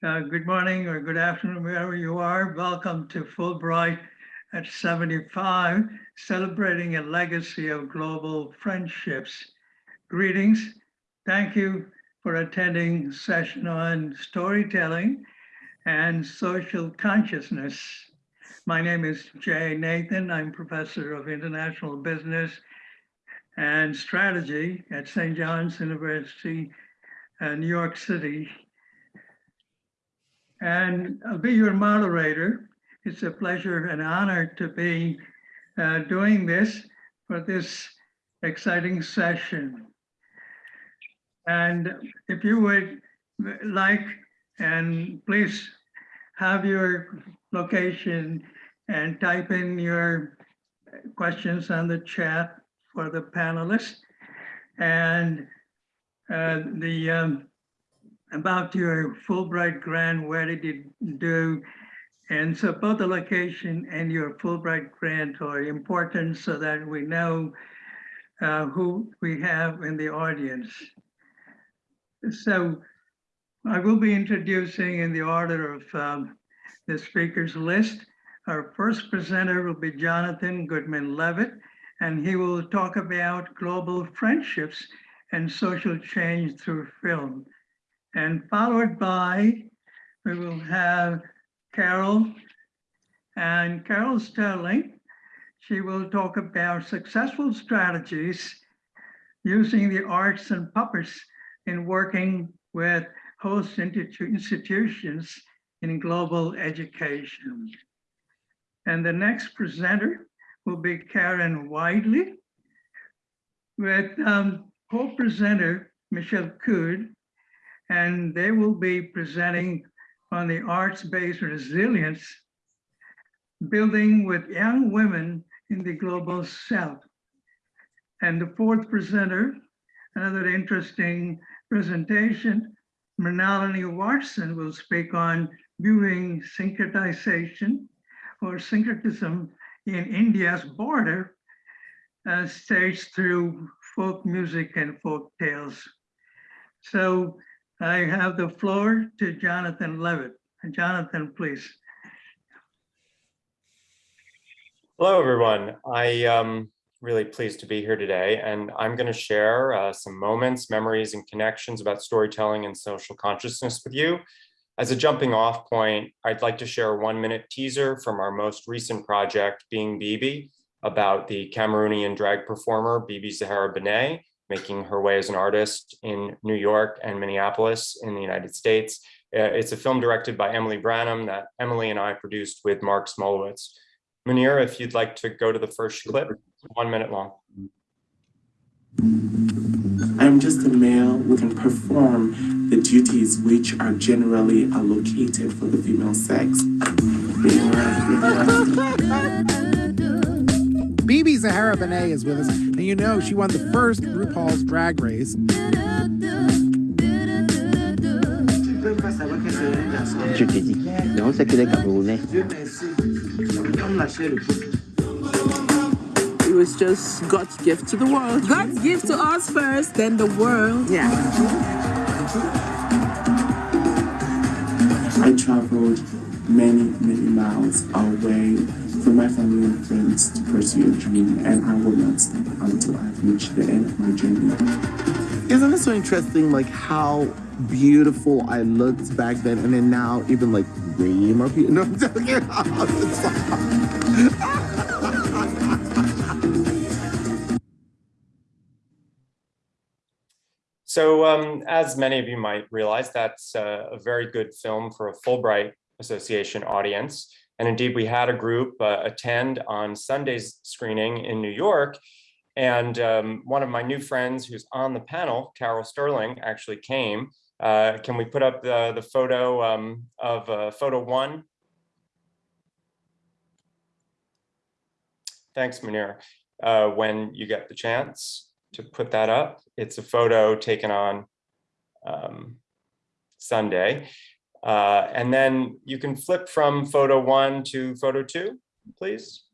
Uh, good morning or good afternoon, wherever you are. Welcome to Fulbright at 75, celebrating a legacy of global friendships. Greetings. Thank you for attending session on storytelling and social consciousness. My name is Jay Nathan. I'm professor of international business and strategy at St. John's University, uh, New York City. And I'll be your moderator. It's a pleasure and honor to be uh, doing this for this exciting session. And if you would like, and please have your location and type in your questions on the chat for the panelists. And uh, the um, about your Fulbright grant, where did you do? And so both the location and your Fulbright grant are important so that we know uh, who we have in the audience. So I will be introducing in the order of um, the speakers list. Our first presenter will be Jonathan Goodman Levitt, and he will talk about global friendships and social change through film. And followed by, we will have Carol and Carol Sterling. She will talk about successful strategies using the arts and puppets in working with host institutions in global education. And the next presenter will be Karen Widley with um, co-presenter Michelle Cood and they will be presenting on the arts-based resilience, building with young women in the global south. And the fourth presenter, another interesting presentation, Mrinalini Watson will speak on viewing syncretization or syncretism in India's border uh, through folk music and folk tales. So I have the floor to Jonathan Levitt. Jonathan, please. Hello, everyone. I am um, really pleased to be here today, and I'm going to share uh, some moments, memories, and connections about storytelling and social consciousness with you. As a jumping off point, I'd like to share a one minute teaser from our most recent project, Being BeBe, about the Cameroonian drag performer, BeBe Zahara Benet, making her way as an artist in New York and Minneapolis in the United States. Uh, it's a film directed by Emily Branham that Emily and I produced with Marc Smolowitz. Munir, if you'd like to go to the first clip, one minute long. I'm just a male who can perform the duties which are generally allocated for the female sex. BeBe Zahara Benet is with us, and you know she won the first RuPaul's Drag Race. Je t'ai dit, non, c'est que les Camerounais. It was just God's gift to the world. God's gift to us first, then the world. Yeah. I traveled many, many miles away for my family and friends to pursue a dream, and I will not stop until I've reached the end of my journey. Isn't it so interesting, like how beautiful I looked back then, and then now even like way more beautiful. No, I'm joking. So um, as many of you might realize, that's a, a very good film for a Fulbright Association audience. And indeed, we had a group uh, attend on Sunday's screening in New York. And um, one of my new friends who's on the panel, Carol Sterling, actually came. Uh, can we put up the, the photo um, of uh, photo one? Thanks, Munir. Uh, when you get the chance to put that up, it's a photo taken on um, Sunday. Uh, and then you can flip from photo one to photo two, please.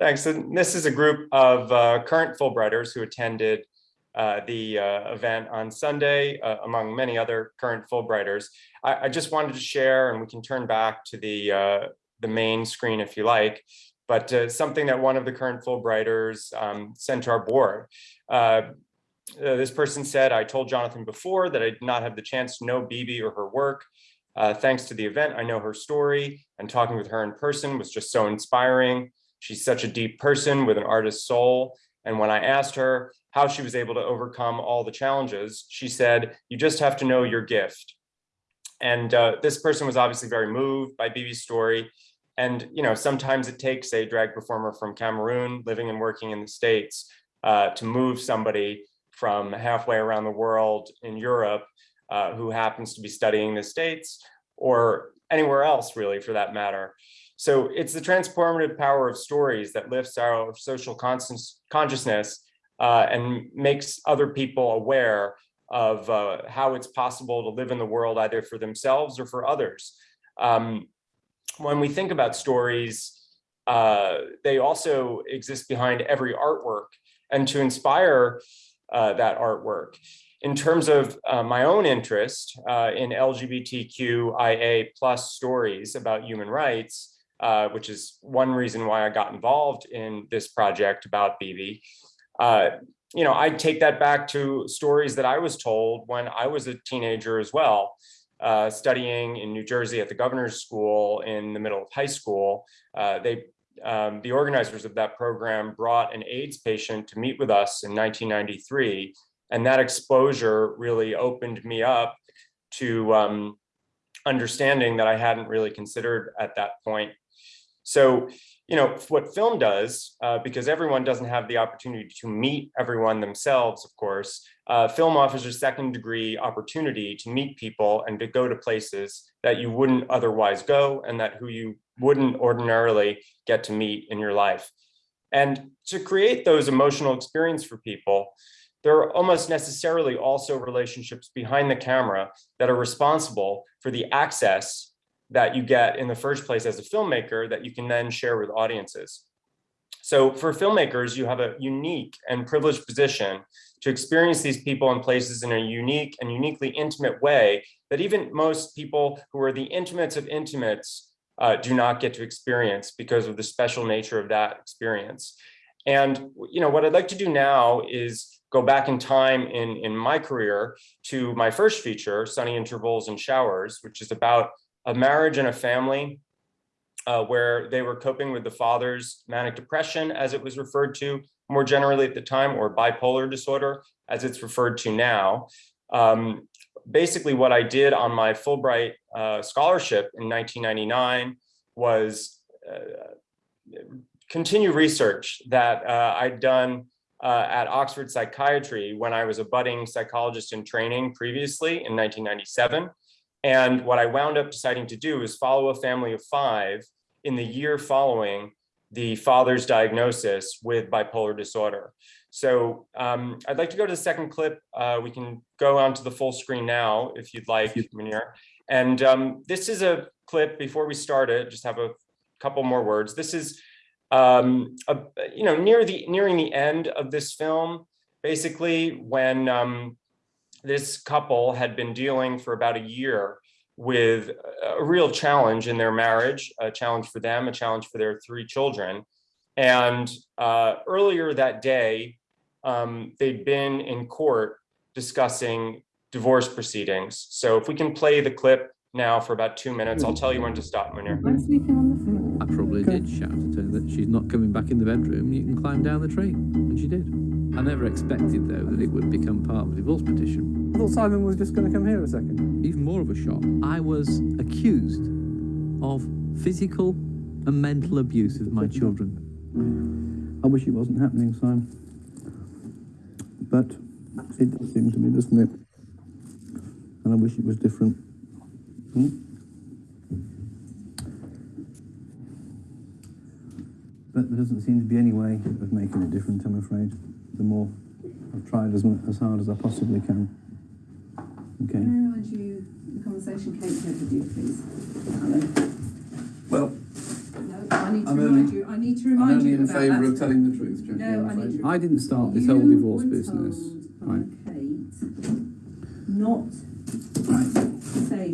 Thanks. And this is a group of uh, current Fulbrighters who attended uh, the uh, event on Sunday, uh, among many other current Fulbrighters. I, I just wanted to share, and we can turn back to the, the main screen if you like, but something that one of the current Fulbrighters um, sent to our board. Uh, this person said, I told Jonathan before that I did not have the chance to know BeBe or her work. Uh, thanks to the event, I know her story and talking with her in person was just so inspiring. She's such a deep person with an artist's soul. And when I asked her how she was able to overcome all the challenges, she said, you just have to know your gift. And uh, this person was obviously very moved by BeBe's story. And, you know, sometimes it takes a drag performer from Cameroon living and working in the States uh, to move somebody from halfway around the world in Europe uh, who happens to be studying the States or anywhere else really for that matter. So it's the transformative power of stories that lifts our social consciousness uh, and makes other people aware of uh, how it's possible to live in the world either for themselves or for others. Um, when we think about stories, uh, they also exist behind every artwork and to inspire uh, that artwork. In terms of uh, my own interest uh, in LGBTQIA plus stories about human rights, uh, which is one reason why I got involved in this project about BeBe, uh, you know, I take that back to stories that I was told when I was a teenager as well, uh, studying in New Jersey at the governor's school in the middle of high school. they um, the organizers of that program brought an AIDS patient to meet with us in 1993. And that exposure really opened me up to um, understanding that I hadn't really considered at that point. So, you know, what film does, uh, because everyone doesn't have the opportunity to meet everyone themselves, of course, uh, film offers a second degree opportunity to meet people and to go to places that you wouldn't otherwise go and that who you wouldn't ordinarily get to meet in your life. And to create those emotional experience for people, there are almost necessarily also relationships behind the camera that are responsible for the access that you get in the first place as a filmmaker that you can then share with audiences. So for filmmakers, you have a unique and privileged position to experience these people and places in a unique and uniquely intimate way that even most people who are the intimates of intimates uh, do not get to experience because of the special nature of that experience. And you know what I'd like to do now is go back in time in, in my career to my first feature, Sunny Intervals and Showers, which is about a marriage and a family uh, where they were coping with the father's manic depression, as it was referred to more generally at the time, or bipolar disorder, as it's referred to now. Um, basically what I did on my Fulbright uh, scholarship in 1999 was uh, continue research that uh, I'd done uh, at Oxford Psychiatry when I was a budding psychologist in training previously in 1997. And what I wound up deciding to do is follow a family of five in the year following the father's diagnosis with bipolar disorder. So um, I'd like to go to the second clip. Uh, we can go on to the full screen now, if you'd like, Munir. And um, this is a clip before we start it, just have a couple more words. This is, um, a, you know, near the nearing the end of this film, basically when um, this couple had been dealing for about a year with a real challenge in their marriage, a challenge for them, a challenge for their three children. And uh, earlier that day, um, they'd been in court discussing divorce proceedings. So if we can play the clip now for about two minutes, I'll tell you when to stop, Munir. I probably did shout at her that she's not coming back in the bedroom, you can climb down the tree. And she did. I never expected, though, that it would become part of a divorce petition. I thought Simon was just going to come here a second. Even more of a shock. I was accused of physical and mental abuse of my children. I wish it wasn't happening, Simon. But it does seem to me, doesn't it? And I wish it was different. Hmm? But there doesn't seem to be any way of making it different, I'm afraid the more I've tried as, as hard as I possibly can. Okay. Can I remind you the conversation Kate had with you, please? Well, no, I need to I'm remind only- you, I need to I'm remind only you in about favour that. of telling the truth, Jackie. No, I'm I need to- I didn't start this You whole divorce business. told Right. Kate not to say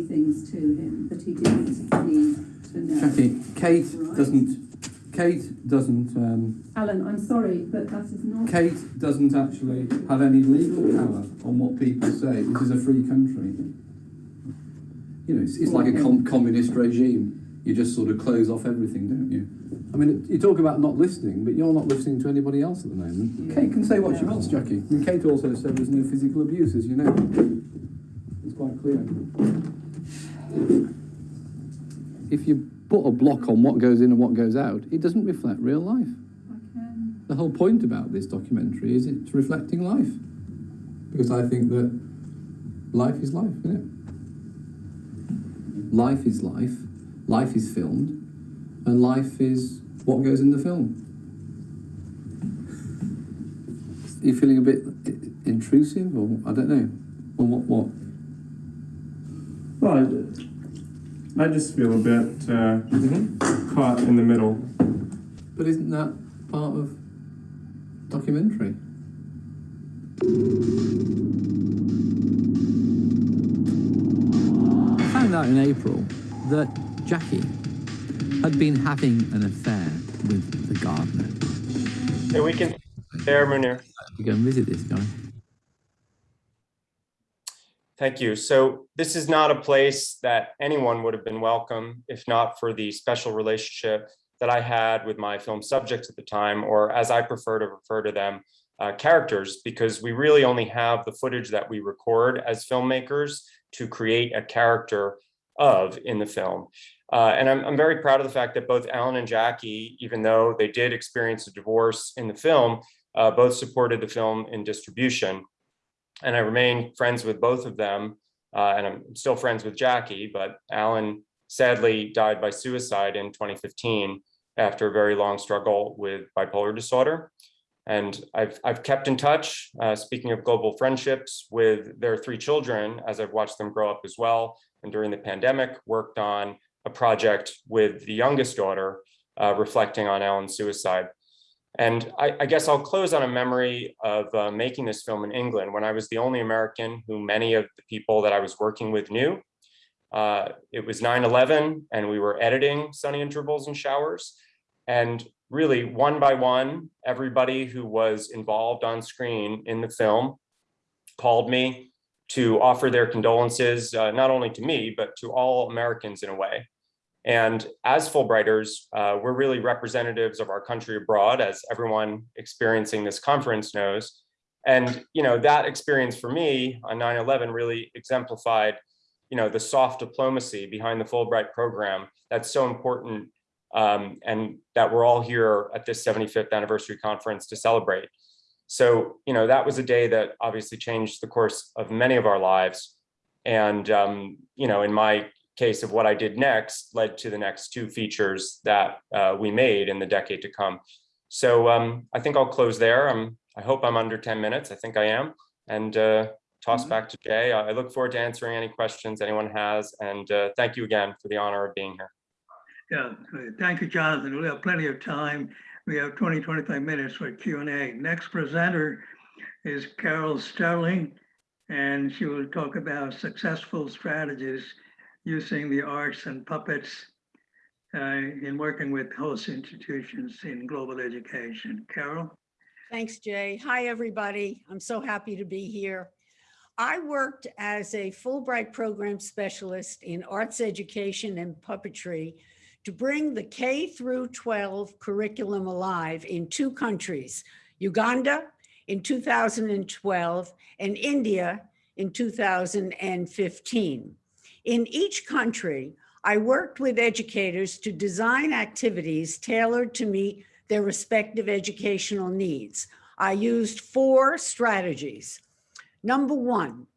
things to him that he didn't need to know. Jackie, Kate Right. doesn't. Kate doesn't. Um, Alan, I'm sorry, but that is not. Kate doesn't actually have any legal power on what people say. This is a free country. You know, it's, it's like a com- communist regime. You just sort of close off everything, don't you? I mean, you talk about not listening, but you're not listening to anybody else at the moment. Kate can say what she wants, Jackie. I mean, Kate also said there's no physical abuse, as you know. It's quite clear. If you put a block on what goes in and what goes out, it doesn't reflect real life. The whole point about this documentary is it's reflecting life. Because I think that life is life, isn't it? Life is life, life is filmed, and life is what goes in the film. Are you feeling a bit intrusive, or I don't know, or what? What? Well, I, I just feel a bit uh, caught in the middle. But isn't that part of documentary? I found out in April that Jackie had been having an affair with the gardener. Hey, we can, there, Munir. You go and visit this guy. Thank you. So this is not a place that anyone would have been welcome if not for the special relationship that I had with my film subjects at the time, or as I prefer to refer to them, uh, characters, because we really only have the footage that we record as filmmakers to create a character of in the film. Uh, and I'm, I'm very proud of the fact that both Alan and Jackie, even though they did experience a divorce in the film, uh, both supported the film in distribution. And I remain friends with both of them. Uh, and I'm still friends with Jackie, but Alan sadly died by suicide in 2015 after a very long struggle with bipolar disorder. And I've, I've kept in touch, uh, speaking of global friendships, with their three children as I've watched them grow up as well. And during the pandemic, worked on a project with the youngest daughter, uh, reflecting on Alan's suicide. And I, I, guess I'll close on a memory of uh, making this film in England when I was the only American who many of the people that I was working with knew. Uh, it was 9-11 and we were editing Sunny Intervals and Showers. And really one by one, everybody who was involved on screen in the film called me to offer their condolences, uh, not only to me, but to all Americans in a way. And as Fulbrighters, uh, we're really representatives of our country abroad, as everyone experiencing this conference knows. And you know that experience for me on 9-11 really exemplified you know, the soft diplomacy behind the Fulbright program that's so important um, and that we're all here at this 75th anniversary conference to celebrate. So, you know, that was a day that obviously changed the course of many of our lives. And, um, you know, in my case of what I did next led to the next two features that uh, we made in the decade to come. So um, I think I'll close there. I'm, I hope I'm under 10 minutes. I think I am. And uh, toss back to Jay. I look forward to answering any questions anyone has. And uh, thank you again for the honor of being here. Yeah, thank you, Jonathan. We have plenty of time. We have 20, 25 minutes for Q&A. Next presenter is Carol Sterling, and she will talk about successful strategies using the arts and puppets uh, in working with host institutions in global education. Carol? Thanks, Jay. Hi, everybody. I'm so happy to be here. I worked as a Fulbright program specialist in arts education and puppetry to bring the K through 12 curriculum alive in two countries, Uganda in 2012 and India in 2015. In each country, I worked with educators to design activities tailored to meet their respective educational needs. I used four strategies. Number one,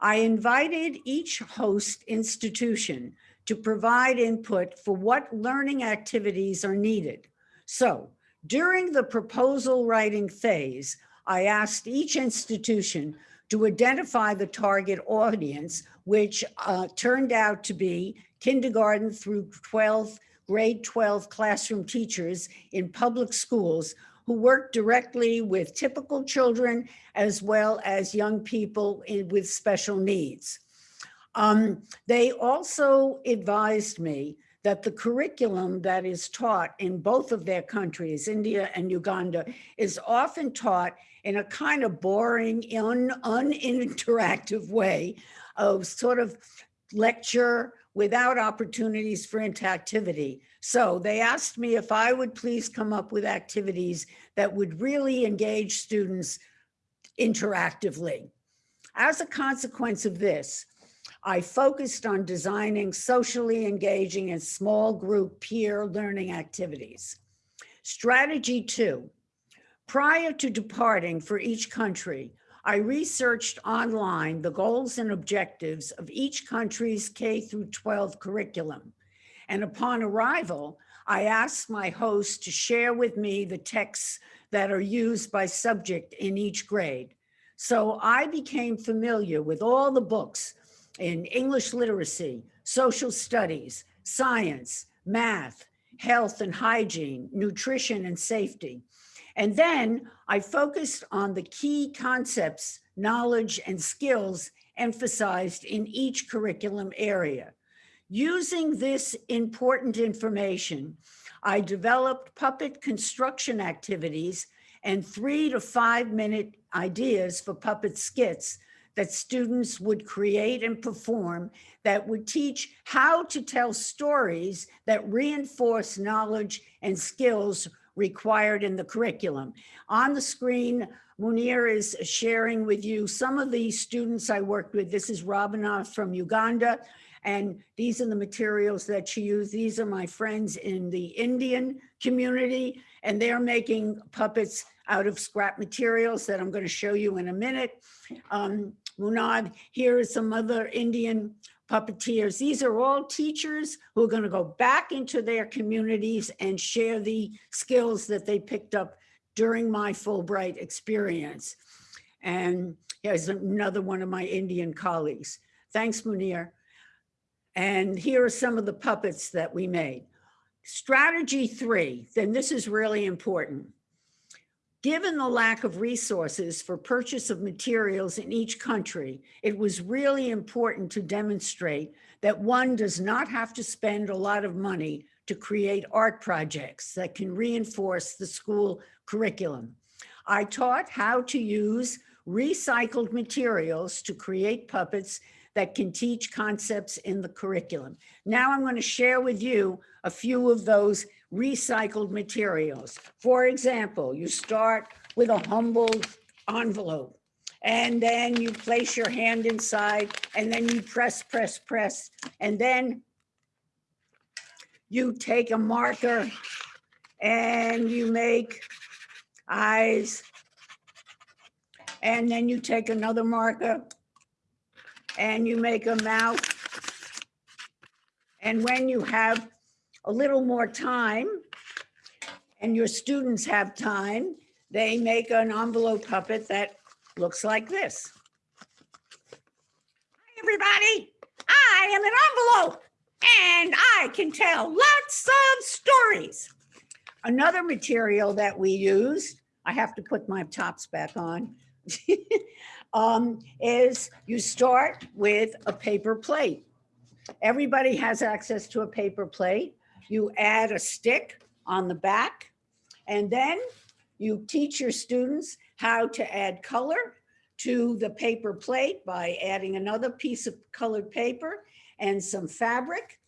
I invited each host institution to provide input for what learning activities are needed. So during the proposal writing phase, I asked each institution to identify the target audience, which uh, turned out to be kindergarten through 12th grade 12 classroom teachers in public schools who work directly with typical children as well as young people in- with special needs. Um, They also advised me that the curriculum that is taught in both of their countries, India and Uganda, is often taught in a kind of boring, un, uninteractive way of sort of lecture without opportunities for interactivity. So they asked me if I would please come up with activities that would really engage students interactively. As a consequence of this, I focused on designing socially engaging and small group peer learning activities. Strategy two, prior to departing for each country, I researched online the goals and objectives of each country's K through 12 curriculum. And upon arrival, I asked my host to share with me the texts that are used by subject in each grade. So I became familiar with all the books in English literacy, social studies, science, math, health and hygiene, nutrition and safety. And then I focused on the key concepts, knowledge, and skills emphasized in each curriculum area. Using this important information, I developed puppet construction activities and three to five minute ideas for puppet skits that students would create and perform that would teach how to tell stories that reinforce knowledge and skills required in the curriculum. On the screen, Munir is sharing with you some of the students I worked with. This is Robina from Uganda, and these are the materials that she used. These are my friends in the Indian community, and they're making puppets out of scrap materials that I'm going to show you in a minute. Um, Munad, here are some other Indian puppeteers. These are all teachers who are going to go back into their communities and share the skills that they picked up during my Fulbright experience. And here's another one of my Indian colleagues. Thanks, Munir. And here are some of the puppets that we made. Strategy three, then this is really important. Given the lack of resources for purchase of materials in each country, it was really important to demonstrate that one does not have to spend a lot of money to create art projects that can reinforce the school curriculum. I taught how to use recycled materials to create puppets that can teach concepts in the curriculum. Now I'm going to share with you a few of those recycled materials. For example, you start with a humble envelope and then you place your hand inside and then you press, press, press, and then you take a marker and you make eyes. And then you take another marker and you make a mouth. And when you have a little more time and your students have time, they make an envelope puppet that looks like this. Hi, everybody. I am an envelope and I can tell lots of stories. Another material that we use, I have to put my tops back on, um, is you start with a paper plate. Everybody has access to a paper plate. You add a stick on the back, and then you teach your students how to add color to the paper plate by adding another piece of colored paper and some fabric.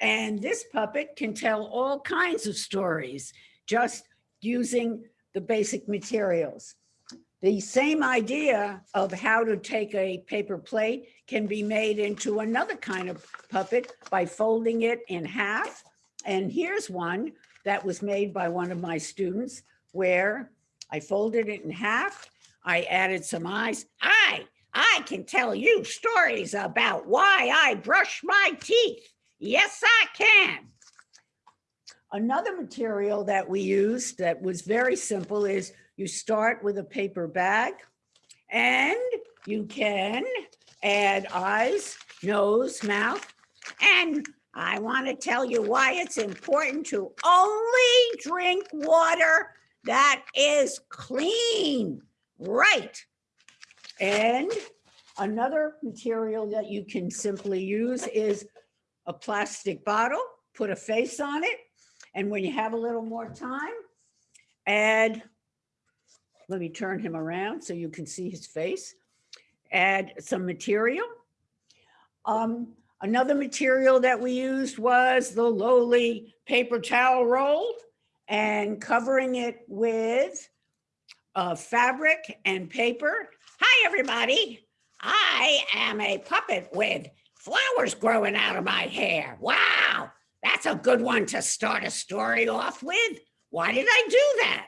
And this puppet can tell all kinds of stories just using the basic materials. The same idea of how to take a paper plate can be made into another kind of puppet by folding it in half. And here's one that was made by one of my students where I folded it in half. I added some eyes. I, I can tell you stories about why I brush my teeth. Yes, I can. Another material that we used that was very simple is you start with a paper bag and you can add eyes, nose, mouth, and I want to tell you why it's important to only drink water that is clean. Right. And another material that you can simply use is a plastic bottle, put a face on it. And when you have a little more time, add, let me turn him around so you can see his face. Add some material. Um, another material that we used was the lowly paper towel roll and covering it with uh, fabric and paper. Hi, everybody. I am a puppet with flowers growing out of my hair. Wow, that's a good one to start a story off with. Why did I do that?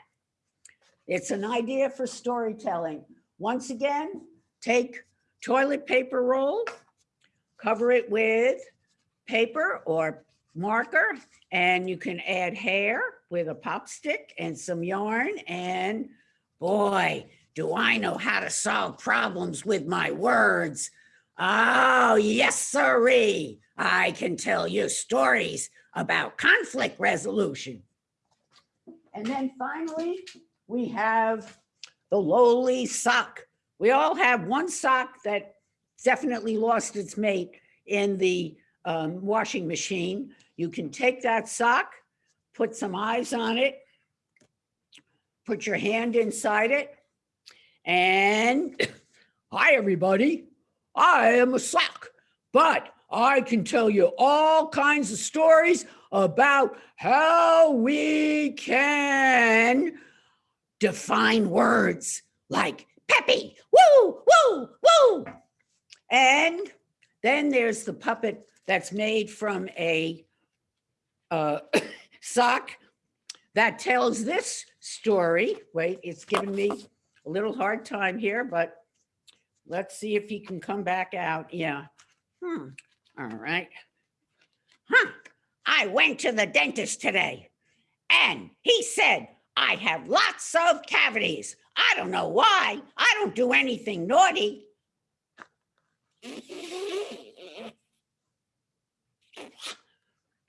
It's an idea for storytelling. Once again, take toilet paper roll, cover it with paper or marker, and you can add hair with a pop stick and some yarn. And boy, do I know how to solve problems with my words. Oh, yes, sirree. I can tell you stories about conflict resolution. And then finally, we have the lowly sock. We all have one sock that definitely lost its mate in the um, washing machine. You can take that sock, put some eyes on it, put your hand inside it, and hi, everybody. I am a sock, but I can tell you all kinds of stories about how we can define words like peppy, woo, woo, woo. And then there's the puppet that's made from a uh, sock that tells this story. Wait, it's giving me a little hard time here, but let's see if he can come back out. Yeah. Hmm. All right. Huh. I went to the dentist today and he said, I have lots of cavities. I don't know why. I don't do anything naughty.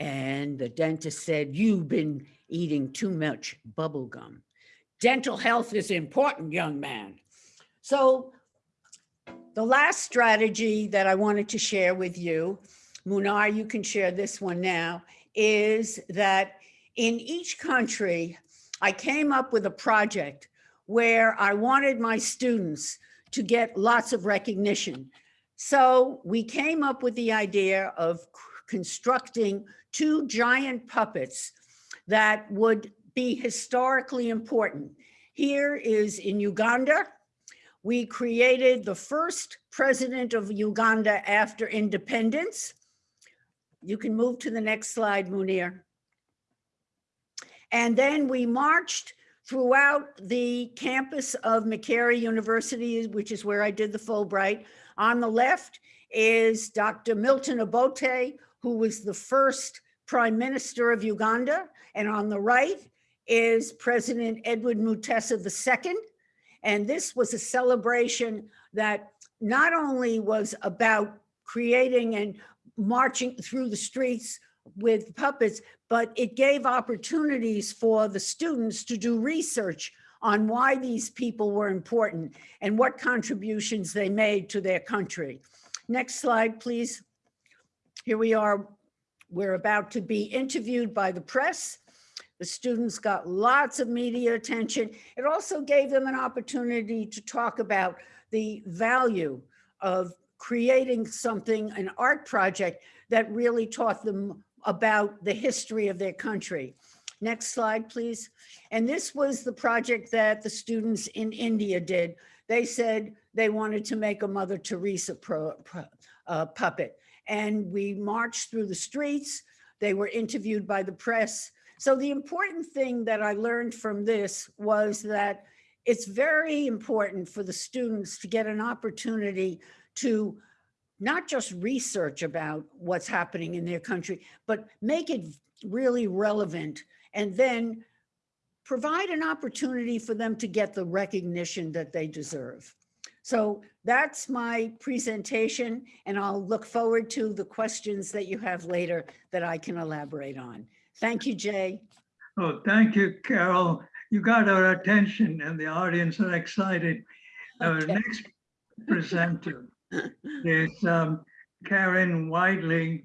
And the dentist said, you've been eating too much bubble gum. Dental health is important, young man. So the last strategy that I wanted to share with you, Munir, you can share this one now, is that in each country, I came up with a project where I wanted my students to get lots of recognition. So we came up with the idea of constructing two giant puppets that would be historically important. Here is in Uganda, we created the first president of Uganda after independence. You can move to the next slide, Munir. And then we marched throughout the campus of Makerere University, which is where I did the Fulbright. On the left is Dr. Milton Obote, who was the first prime minister of Uganda. And on the right is President Edward Mutesa II. And this was a celebration that not only was about creating and marching through the streets with puppets, but it gave opportunities for the students to do research on why these people were important and what contributions they made to their country. Next slide, please. Here we are. We're about to be interviewed by the press. The students got lots of media attention. It also gave them an opportunity to talk about the value of creating something, an art project that really taught them about the history of their country. Next slide, please. And this was the project that the students in India did. They said they wanted to make a Mother Teresa pro, pro, uh, puppet. And we marched through the streets. They were interviewed by the press. So the important thing that I learned from this was that it's very important for the students to get an opportunity to not just research about what's happening in their country, but make it really relevant and then provide an opportunity for them to get the recognition that they deserve. So that's my presentation and I'll look forward to the questions that you have later that I can elaborate on. Thank you, Jay. Oh, thank you, Carol. You got our attention and the audience are excited. Our next presenter is um, Karen Whiteley,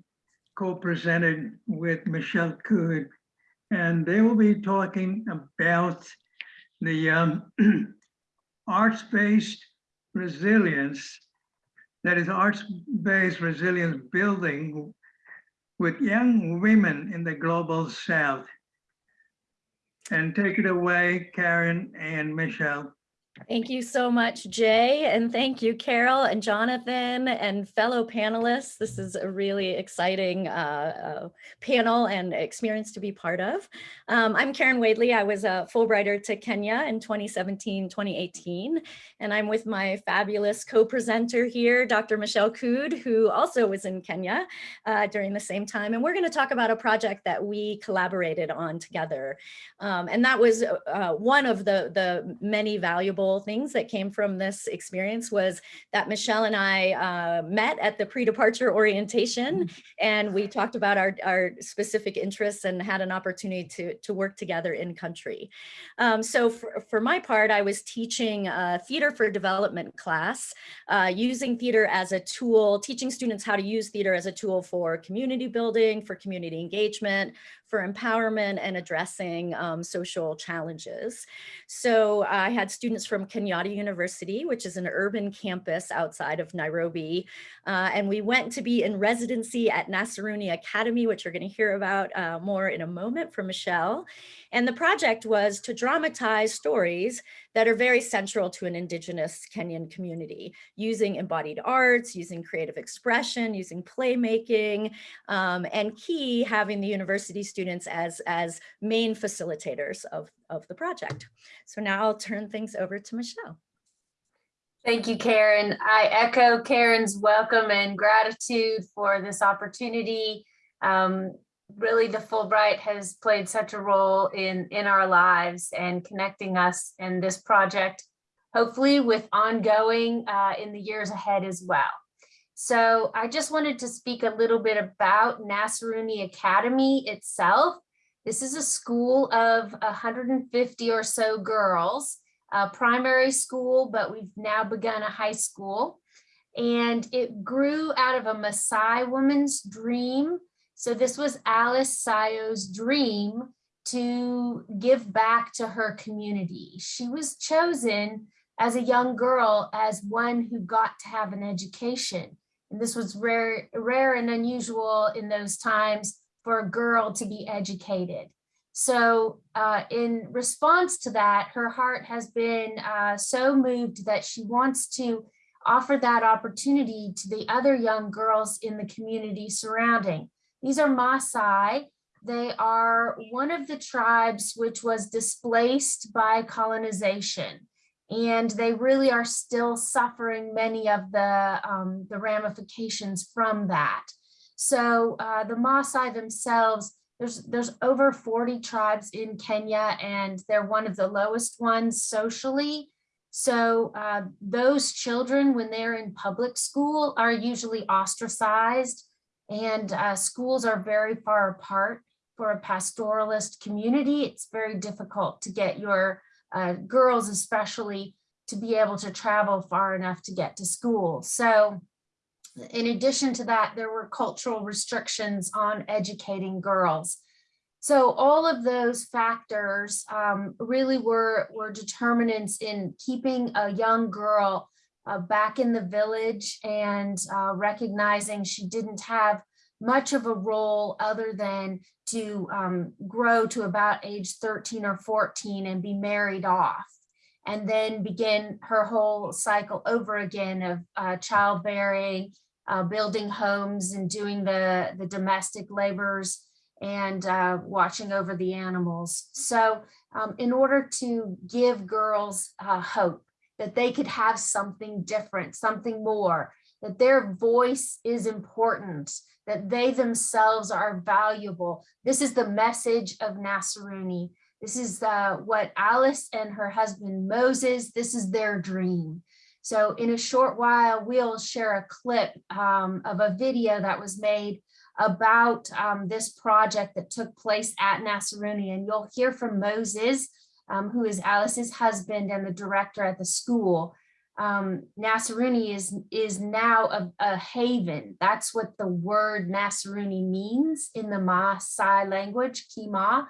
co-presented with Michelle Cood. And they will be talking about the um, arts-based resilience, that is arts-based resilience building with young women in the global south. And take it away, Karen and Michelle. Thank you so much, Jay, and thank you, Carol and Jonathan and fellow panelists. This is a really exciting uh, uh, panel and experience to be part of. Um, I'm Karen Wadley. I was a Fulbrighter to Kenya in 2017, 2018, and I'm with my fabulous co-presenter here, Dr. Michelle Cood, who also was in Kenya uh, during the same time. And we're going to talk about a project that we collaborated on together. Um, and that was uh, one of the, the many valuable things that came from this experience was that Michelle and I uh, met at the pre-departure orientation and we talked about our, our specific interests and had an opportunity to, to work together in country. Um, so for, for my part, I was teaching a theater for development class, uh, using theater as a tool, teaching students how to use theater as a tool for community building, for community engagement, for empowerment and addressing um, social challenges. So I had students from Kenyatta University, which is an urban campus outside of Nairobi. Uh, and we went to be in residency at Nasaruni Academy, which you're gonna hear about uh, more in a moment from Michelle. And the project was to dramatize stories that are very central to an indigenous Kenyan community, using embodied arts, using creative expression, using playmaking, um, and key having the university students as, as main facilitators of, of the project. So now I'll turn things over to Michelle. Thank you, Karen. I echo Karen's welcome and gratitude for this opportunity. Um, really, the Fulbright has played such a role in, in our lives and connecting us in this project, hopefully with ongoing uh, in the years ahead as well. So I just wanted to speak a little bit about Nasaruni Academy itself. This is a school of 150 or so girls a primary school, but we've now begun a high school. And it grew out of a Maasai woman's dream. So this was Alice Sayo's dream to give back to her community. She was chosen as a young girl as one who got to have an education. And this was rare, rare and unusual in those times for a girl to be educated. So uh, in response to that, her heart has been uh, so moved that she wants to offer that opportunity to the other young girls in the community surrounding. These are Maasai. They are one of the tribes which was displaced by colonization. And they really are still suffering many of the, um, the ramifications from that. So uh, the Maasai themselves there's, there's over 40 tribes in Kenya and they're one of the lowest ones socially. So uh, those children, when they're in public school, are usually ostracized and uh, schools are very far apart for a pastoralist community. It's very difficult to get your uh, girls especially to be able to travel far enough to get to school. So in addition to that, there were cultural restrictions on educating girls. So all of those factors um, really were, were determinants in keeping a young girl uh, back in the village and uh, recognizing she didn't have much of a role other than to um, grow to about age 13 or 14 and be married off and then begin her whole cycle over again of uh, childbearing, uh, building homes and doing the, the domestic labors and uh, watching over the animals. So um, in order to give girls uh, hope that they could have something different, something more, that their voice is important, that they themselves are valuable. This is the message of Nasaruni. This is uh, what Alice and her husband Moses, this is their dream. So in a short while, we'll share a clip um, of a video that was made about um, this project that took place at Nasaruni. And you'll hear from Moses, um, who is Alice's husband and the director at the school. Um, Nasaruni is, is now a, a haven. That's what the word Nasaruni means in the Maasai language, Kima.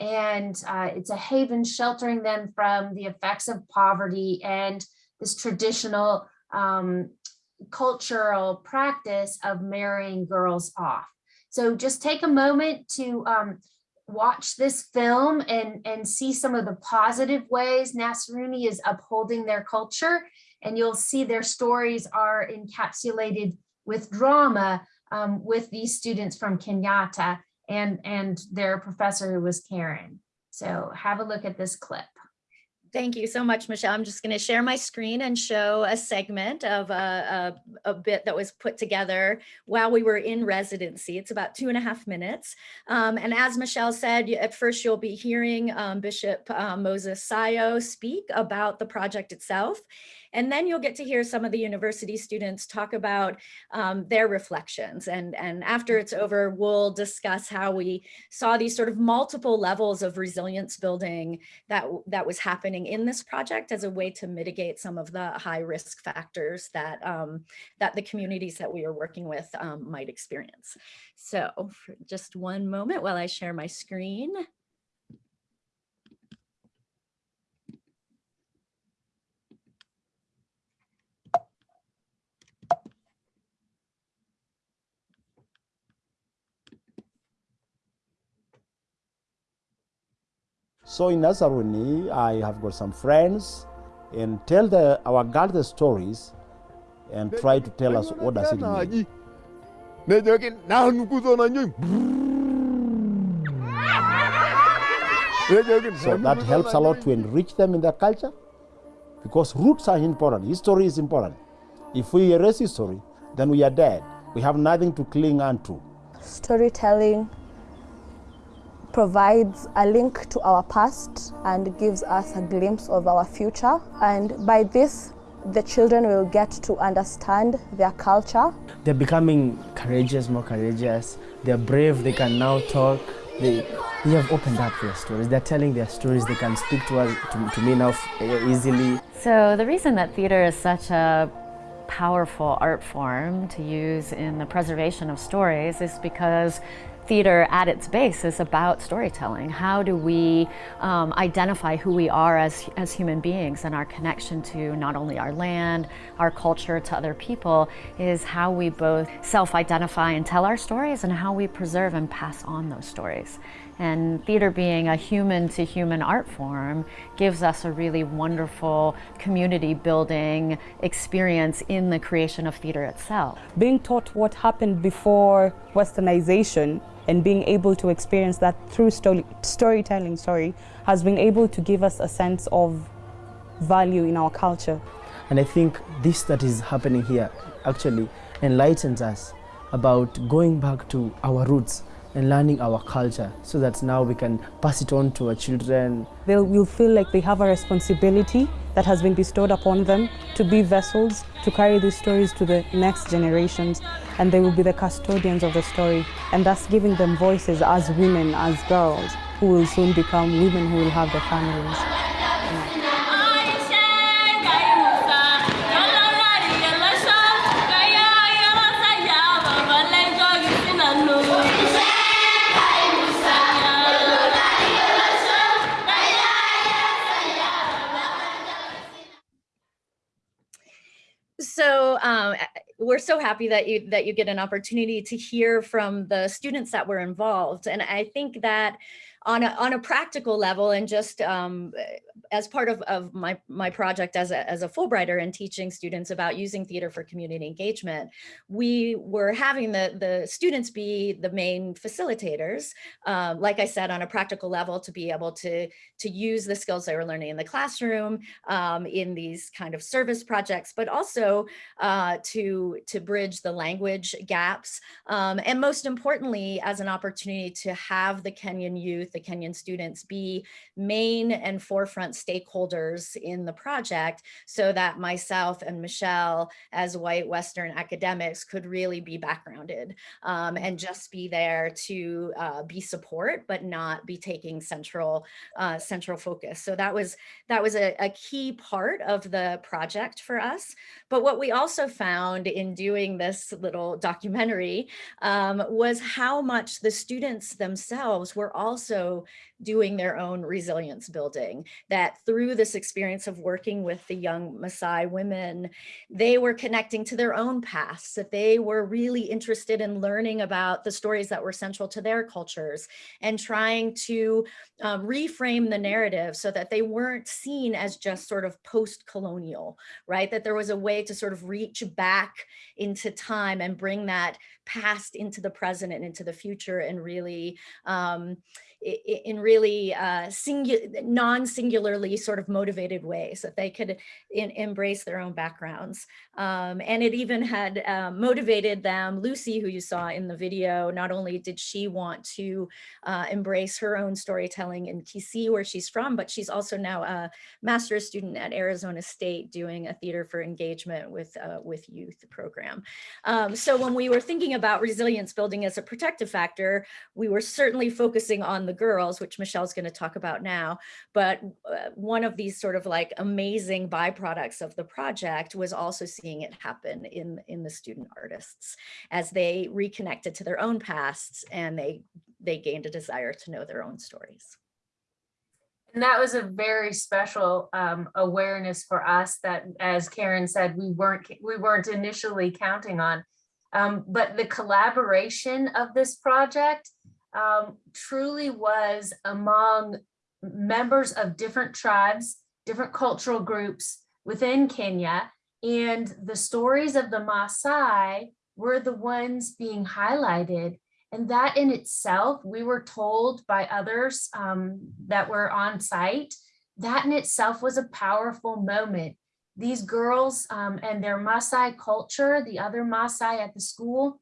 And uh, it's a haven sheltering them from the effects of poverty and this traditional um, cultural practice of marrying girls off. So just take a moment to um, watch this film and, and see some of the positive ways Nasaruni is upholding their culture. And you'll see their stories are encapsulated with drama um, with these students from Kenyatta and, and their professor who was Karen. So have a look at this clip. Thank you so much, Michelle. I'm just going to share my screen and show a segment of a, a, a, bit that was put together while we were in residency. It's about two and a half minutes. Um, and as Michelle said, at first you'll be hearing um, Bishop um, Moses Sayo speak about the project itself. And then you'll get to hear some of the university students talk about um, their reflections. And, and after it's over, we'll discuss how we saw these sort of multiple levels of resilience building that, that was happening in this project as a way to mitigate some of the high risk factors that, um, that the communities that we are working with um, might experience. So just one moment while I share my screen. So in Nasaruni, I have got some friends and tell the, our girls the stories and try to tell us what does it mean. So that helps a lot to enrich them in their culture because roots are important, history is important. If we erase history, then we are dead. We have nothing to cling on to. Storytelling provides a link to our past and gives us a glimpse of our future. And by this, the children will get to understand their culture. They're becoming courageous, more courageous. They're brave, they can now talk. They, they have opened up their stories. They're telling their stories. They can speak to us, to, to me now eh, easily. So the reason that theater is such a powerful art form to use in the preservation of stories is because theater at its base is about storytelling. How do we um, identify who we are as, as human beings and our connection to not only our land, our culture, to other people, is how we both self-identify and tell our stories and how we preserve and pass on those stories. And theater being a human to human art form gives us a really wonderful community building experience in the creation of theater itself. Being taught what happened before westernization and being able to experience that through story, storytelling sorry, has been able to give us a sense of value in our culture. And I think this that is happening here actually enlightens us about going back to our roots and learning our culture so that now we can pass it on to our children. They will feel like they have a responsibility that has been bestowed upon them to be vessels to carry these stories to the next generations and they will be the custodians of the story and thus giving them voices as women, as girls who will soon become women who will have their families. So um, we're so happy that you that you get an opportunity to hear from the students that were involved. And I think that on a, on a practical level and just um, as part of, of my, my project as a, as a Fulbrighter and teaching students about using theater for community engagement, we were having the, the students be the main facilitators, um, like I said, on a practical level to be able to, to use the skills they were learning in the classroom um, in these kind of service projects, but also uh, to, to bridge the language gaps. Um, and most importantly, as an opportunity to have the Kenyan youth with the Kenyan students be main and forefront stakeholders in the project so that myself and Michelle as white Western academics could really be backgrounded um, and just be there to uh, be support, but not be taking central uh, central focus. So that was that was a, a key part of the project for us. But what we also found in doing this little documentary um, was how much the students themselves were also doing their own resilience building, that through this experience of working with the young Maasai women, they were connecting to their own pasts, that they were really interested in learning about the stories that were central to their cultures and trying to um, reframe the narrative so that they weren't seen as just sort of post-colonial, right? That there was a way to sort of reach back into time and bring that past into the present and into the future and really um, in really uh, singu non-singularly sort of motivated ways that they could in embrace their own backgrounds. Um, and it even had um, motivated them, Lucy, who you saw in the video, not only did she want to uh, embrace her own storytelling in Kisii, where she's from, but she's also now a master's student at Arizona State doing a theater for engagement with, uh, with youth program. Um, so when we were thinking about resilience building as a protective factor, we were certainly focusing on the girls, which Michelle's going to talk about now. But uh, one of these sort of like amazing byproducts of the project was also seeing it happen in, in the student artists as they reconnected to their own pasts and they, they gained a desire to know their own stories. And that was a very special um, awareness for us that, as Karen said, we weren't we weren't initially counting on. Um, but the collaboration of this project um, truly was among members of different tribes, different cultural groups within Kenya. And the stories of the Maasai were the ones being highlighted. And that in itself, we were told by others um, that were on site, that in itself was a powerful moment. These girls um, and their Maasai culture, the other Maasai at the school,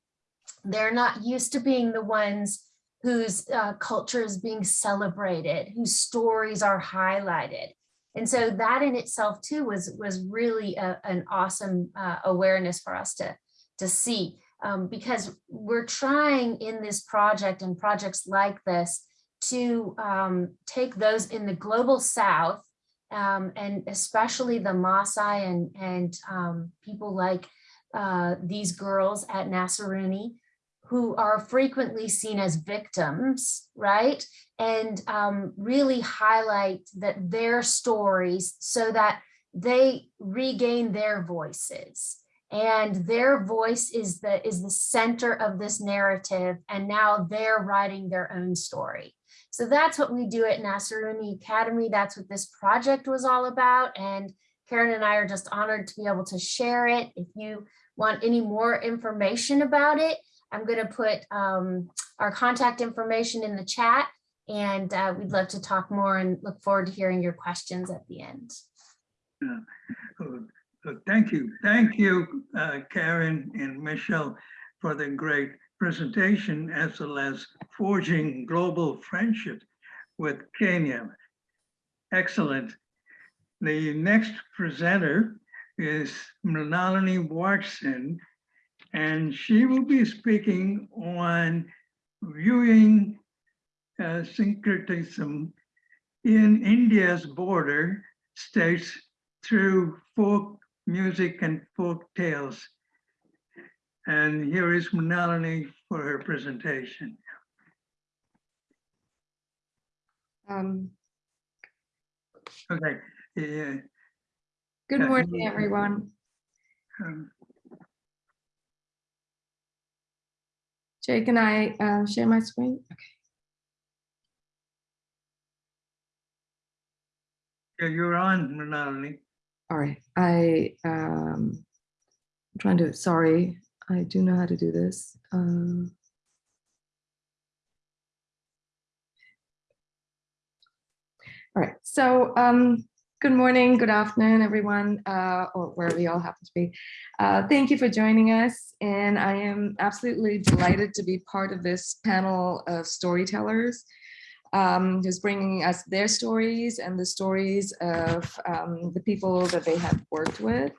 they're not used to being the ones whose uh, culture is being celebrated, whose stories are highlighted. And so that in itself too was, was really a, an awesome uh, awareness for us to, to see um, because we're trying in this project and projects like this to um, take those in the global South um, and especially the Maasai and, and um, people like uh, these girls at Nasaruni who are frequently seen as victims, right? And um, really highlight that their stories so that they regain their voices. And their voice is the is the center of this narrative and now they're writing their own story. So that's what we do at Nasaruni Academy. That's what this project was all about. And Karen and I are just honored to be able to share it. If you want any more information about it I'm going to put um, our contact information in the chat and uh, we'd love to talk more and look forward to hearing your questions at the end. Yeah. Thank you. Thank you, uh, Karen and Michelle, for the great presentation as well as forging global friendship with Kenya. Excellent. The next presenter is Mrinalini Watson, and she will be speaking on viewing uh, syncretism in India's border states through folk music and folk tales. And here is Mrinalini for her presentation. Um, okay. Yeah. Good morning, everyone. Um, Jay, can I uh, share my screen? Okay. Yeah, you're on, Mrinalini. All right, I, um, I'm trying to, sorry, I do know how to do this. Um, all right, so um, good morning, good afternoon, everyone, uh, or wherever you all happen to be. Uh, thank you for joining us, and I am absolutely delighted to be part of this panel of storytellers. um, who's bringing us their stories and the stories of um, the people that they have worked with.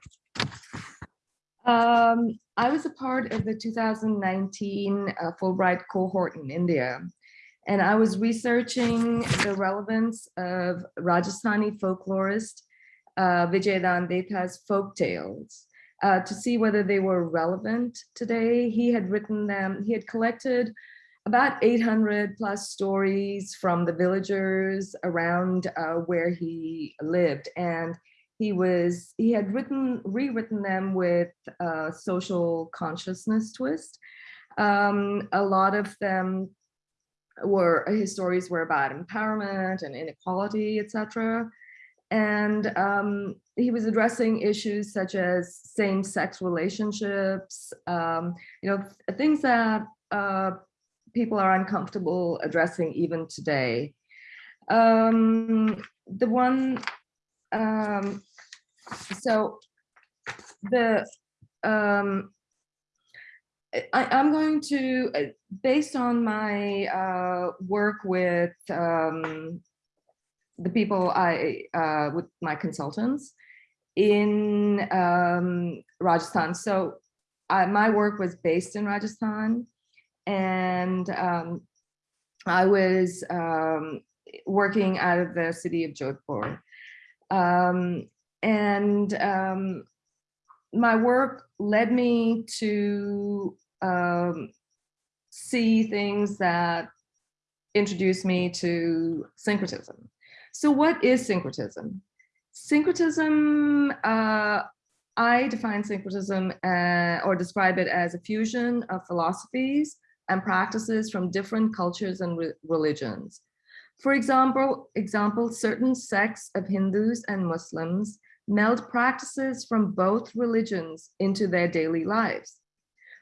Um, I was a part of the 2019 uh, Fulbright cohort in India, and I was researching the relevance of Rajasthani folklorist uh, Vijaydan Detha's folk tales uh, to see whether they were relevant today. He had written them, he had collected about 800 plus stories from the villagers around uh, where he lived. And he was, he had written, rewritten them with a social consciousness twist. Um, a lot of them were, his stories were about empowerment and inequality, etc. And um, he was addressing issues such as same-sex relationships, um, you know, things that uh, people are uncomfortable addressing even today. Um, the one, um, so the, um, I, I'm going to, uh, based on my uh, work with um, the people I, uh, with my consultants in um, Rajasthan. So I, my work was based in Rajasthan and um, I was um, working out of the city of Jodhpur. Um, and um, my work led me to um, see things that introduced me to syncretism. So what is syncretism? Syncretism, uh, I define syncretism uh, or describe it as a fusion of philosophies and practices from different cultures and re religions. For example, example, certain sects of Hindus and Muslims meld practices from both religions into their daily lives.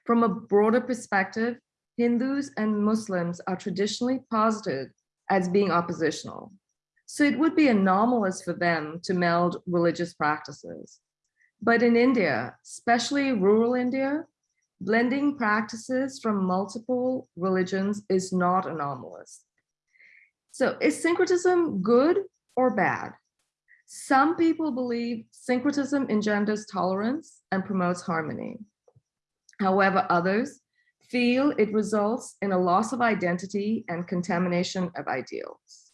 From a broader perspective, Hindus and Muslims are traditionally posited as being oppositional. So it would be anomalous for them to meld religious practices. But in India, especially rural India, blending practices from multiple religions is not anomalous. So is syncretism good or bad? Some people believe syncretism engenders tolerance and promotes harmony. However, others feel it results in a loss of identity and contamination of ideals.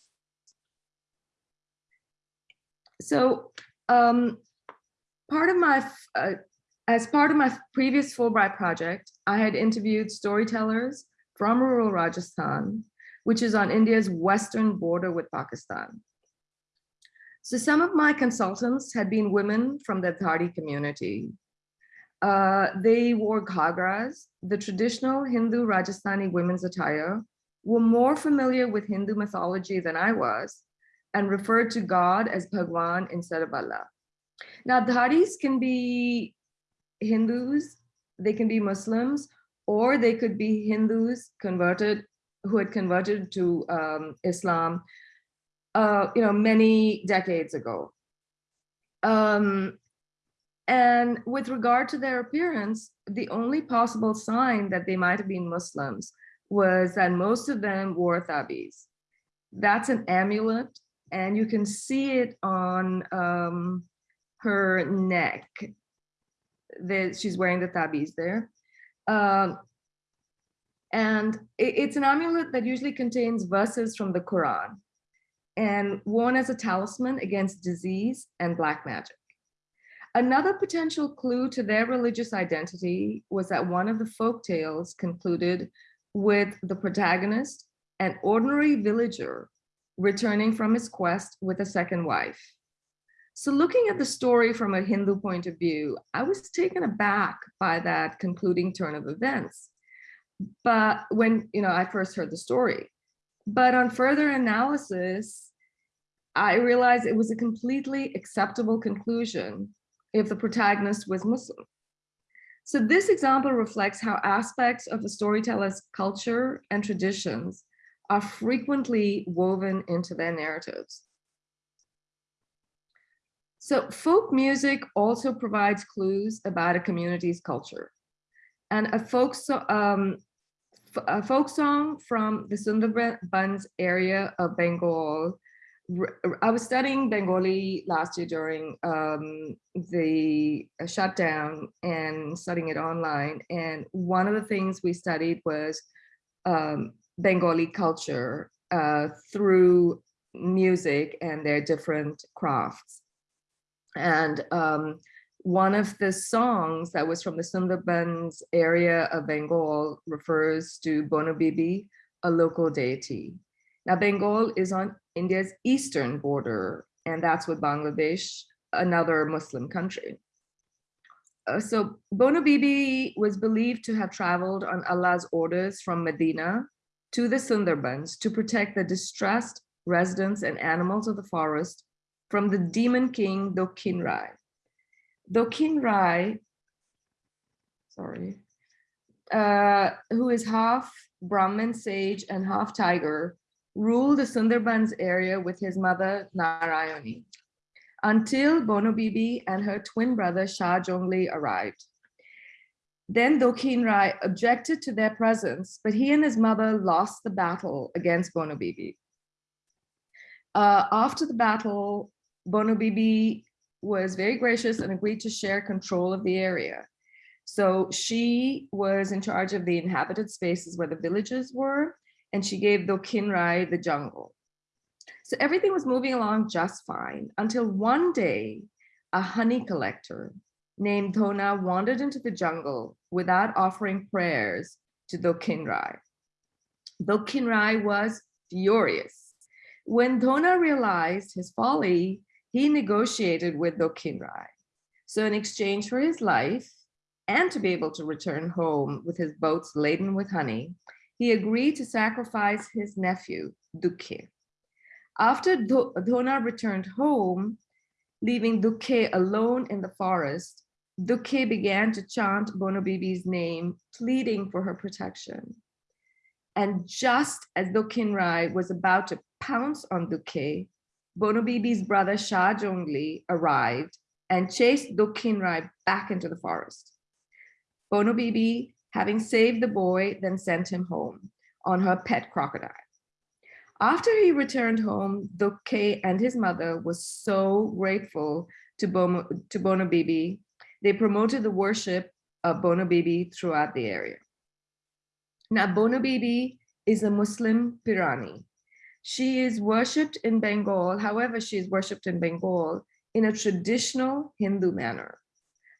So um, part of my, uh, as part of my previous Fulbright project, I had interviewed storytellers from rural Rajasthan, which is on India's western border with Pakistan. So some of my consultants had been women from the Dhadi community. Uh, they wore ghagras, the traditional Hindu Rajasthani women's attire, were more familiar with Hindu mythology than I was, and referred to God as Bhagwan instead of Allah. Now, Dhadis can be Hindus, they can be Muslims, or they could be Hindus converted, who had converted to um, Islam, uh, you know, many decades ago. Um, and with regard to their appearance, the only possible sign that they might have been Muslims was that most of them wore tabis. That's an amulet and you can see it on um, her neck. that she's wearing the tabis there. Um, and it, it's an amulet that usually contains verses from the Quran and worn as a talisman against disease and black magic. Another potential clue to their religious identity was that one of the folk tales concluded with the protagonist, an ordinary villager returning from his quest with a second wife. So looking at the story from a Hindu point of view, I was taken aback by that concluding turn of events. But when you know I first heard the story, but on further analysis, I realized it was a completely acceptable conclusion if the protagonist was Muslim. So this example reflects how aspects of a storyteller's culture and traditions are frequently woven into their narratives. So folk music also provides clues about a community's culture. And a folk, so, um, a folk song from the Sundarbans area of Bengal. I was studying Bengali last year during um, the shutdown and studying it online. And one of the things we studied was um, Bengali culture uh, through music and their different crafts. And um, one of the songs that was from the Sundarbans area of Bengal refers to Bono Bibi, a local deity. Now, Bengal is on India's eastern border, and that's with Bangladesh, another Muslim country. Uh, so Bono Bibi was believed to have traveled on Allah's orders from Medina to the Sundarbans to protect the distressed residents and animals of the forest from the demon king Dokhin Rai. Dokhin Rai, sorry, uh, who is half Brahmin sage and half tiger, ruled the Sundarbans area with his mother Narayani until Bono Bibi and her twin brother Shah Jongli arrived. Then Dokhin Rai objected to their presence, but he and his mother lost the battle against Bono Bibi. Uh, after the battle, Bono Bibi was very gracious and agreed to share control of the area. So she was in charge of the inhabited spaces where the villages were, and she gave Dokhin Rai the jungle. So everything was moving along just fine until one day, a honey collector named Dhona wandered into the jungle without offering prayers to Dokhin Rai. Dokhin Rai was furious. When Dhona realized his folly, he negotiated with Dokhin Rai. So in exchange for his life and to be able to return home with his boats laden with honey, he agreed to sacrifice his nephew, Dukhe. After Dhona returned home, leaving Dukhe alone in the forest, Dukhe began to chant Bonobibi's name, pleading for her protection. And just as Dokhin Rai was about to pounce on Dukhe, Bono Bibi's brother Shah Jongli arrived and chased Dokhin Rai back into the forest. Bonobibi, having saved the boy, then sent him home on her pet crocodile. After he returned home, Dukhe and his mother was so grateful to Bono, to Bono Bibi, they promoted the worship of Bonobibi throughout the area. Now, Bonobibi is a Muslim Pirani. She is worshipped in Bengal, however, she is worshipped in Bengal in a traditional Hindu manner.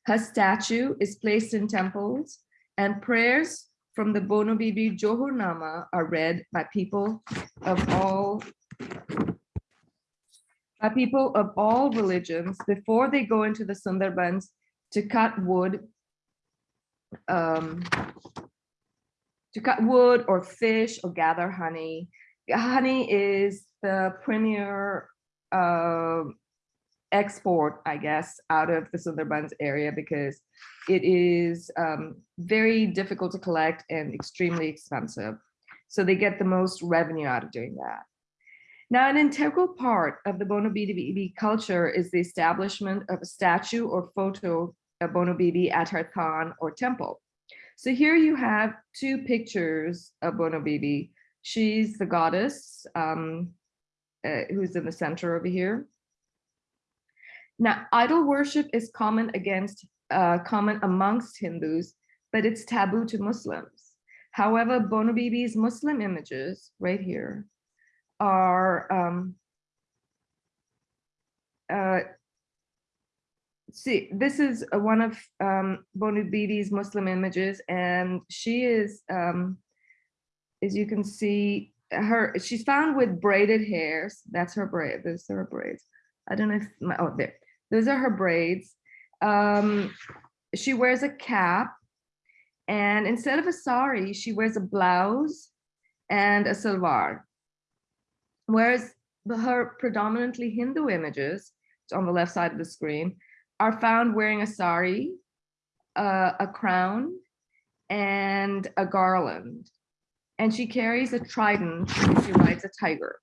Her statue is placed in temples and prayers from the Bono Bibi Johur Nama are read by people of all by people of all religions before they go into the Sundarbans to cut wood, um, to cut wood or fish or gather honey. Honey is the premier uh, export, I guess, out of the Sundarbans area because it is um, very difficult to collect and extremely expensive. So they get the most revenue out of doing that. Now, an integral part of the Bono culture is the establishment of a statue or photo of Bono at her Khan or temple. So here you have two pictures of Bono. She's the goddess um, uh, who's in the center over here. Now, idol worship is common against uh, common amongst Hindus, but it's taboo to Muslims. However, Bono Bibi's Muslim images right here are um, uh, see, this is one of um, Muslim images, and she is, um, as you can see, her she's found with braided hairs. That's her braid. Those are her braids. I don't know if my oh there. Those are her braids. Um, she wears a cap, and instead of a sari, she wears a blouse and a salwar. Whereas her predominantly Hindu images on the left side of the screen are found wearing a sari, uh, a crown, and a garland. And she carries a trident and she rides a tiger.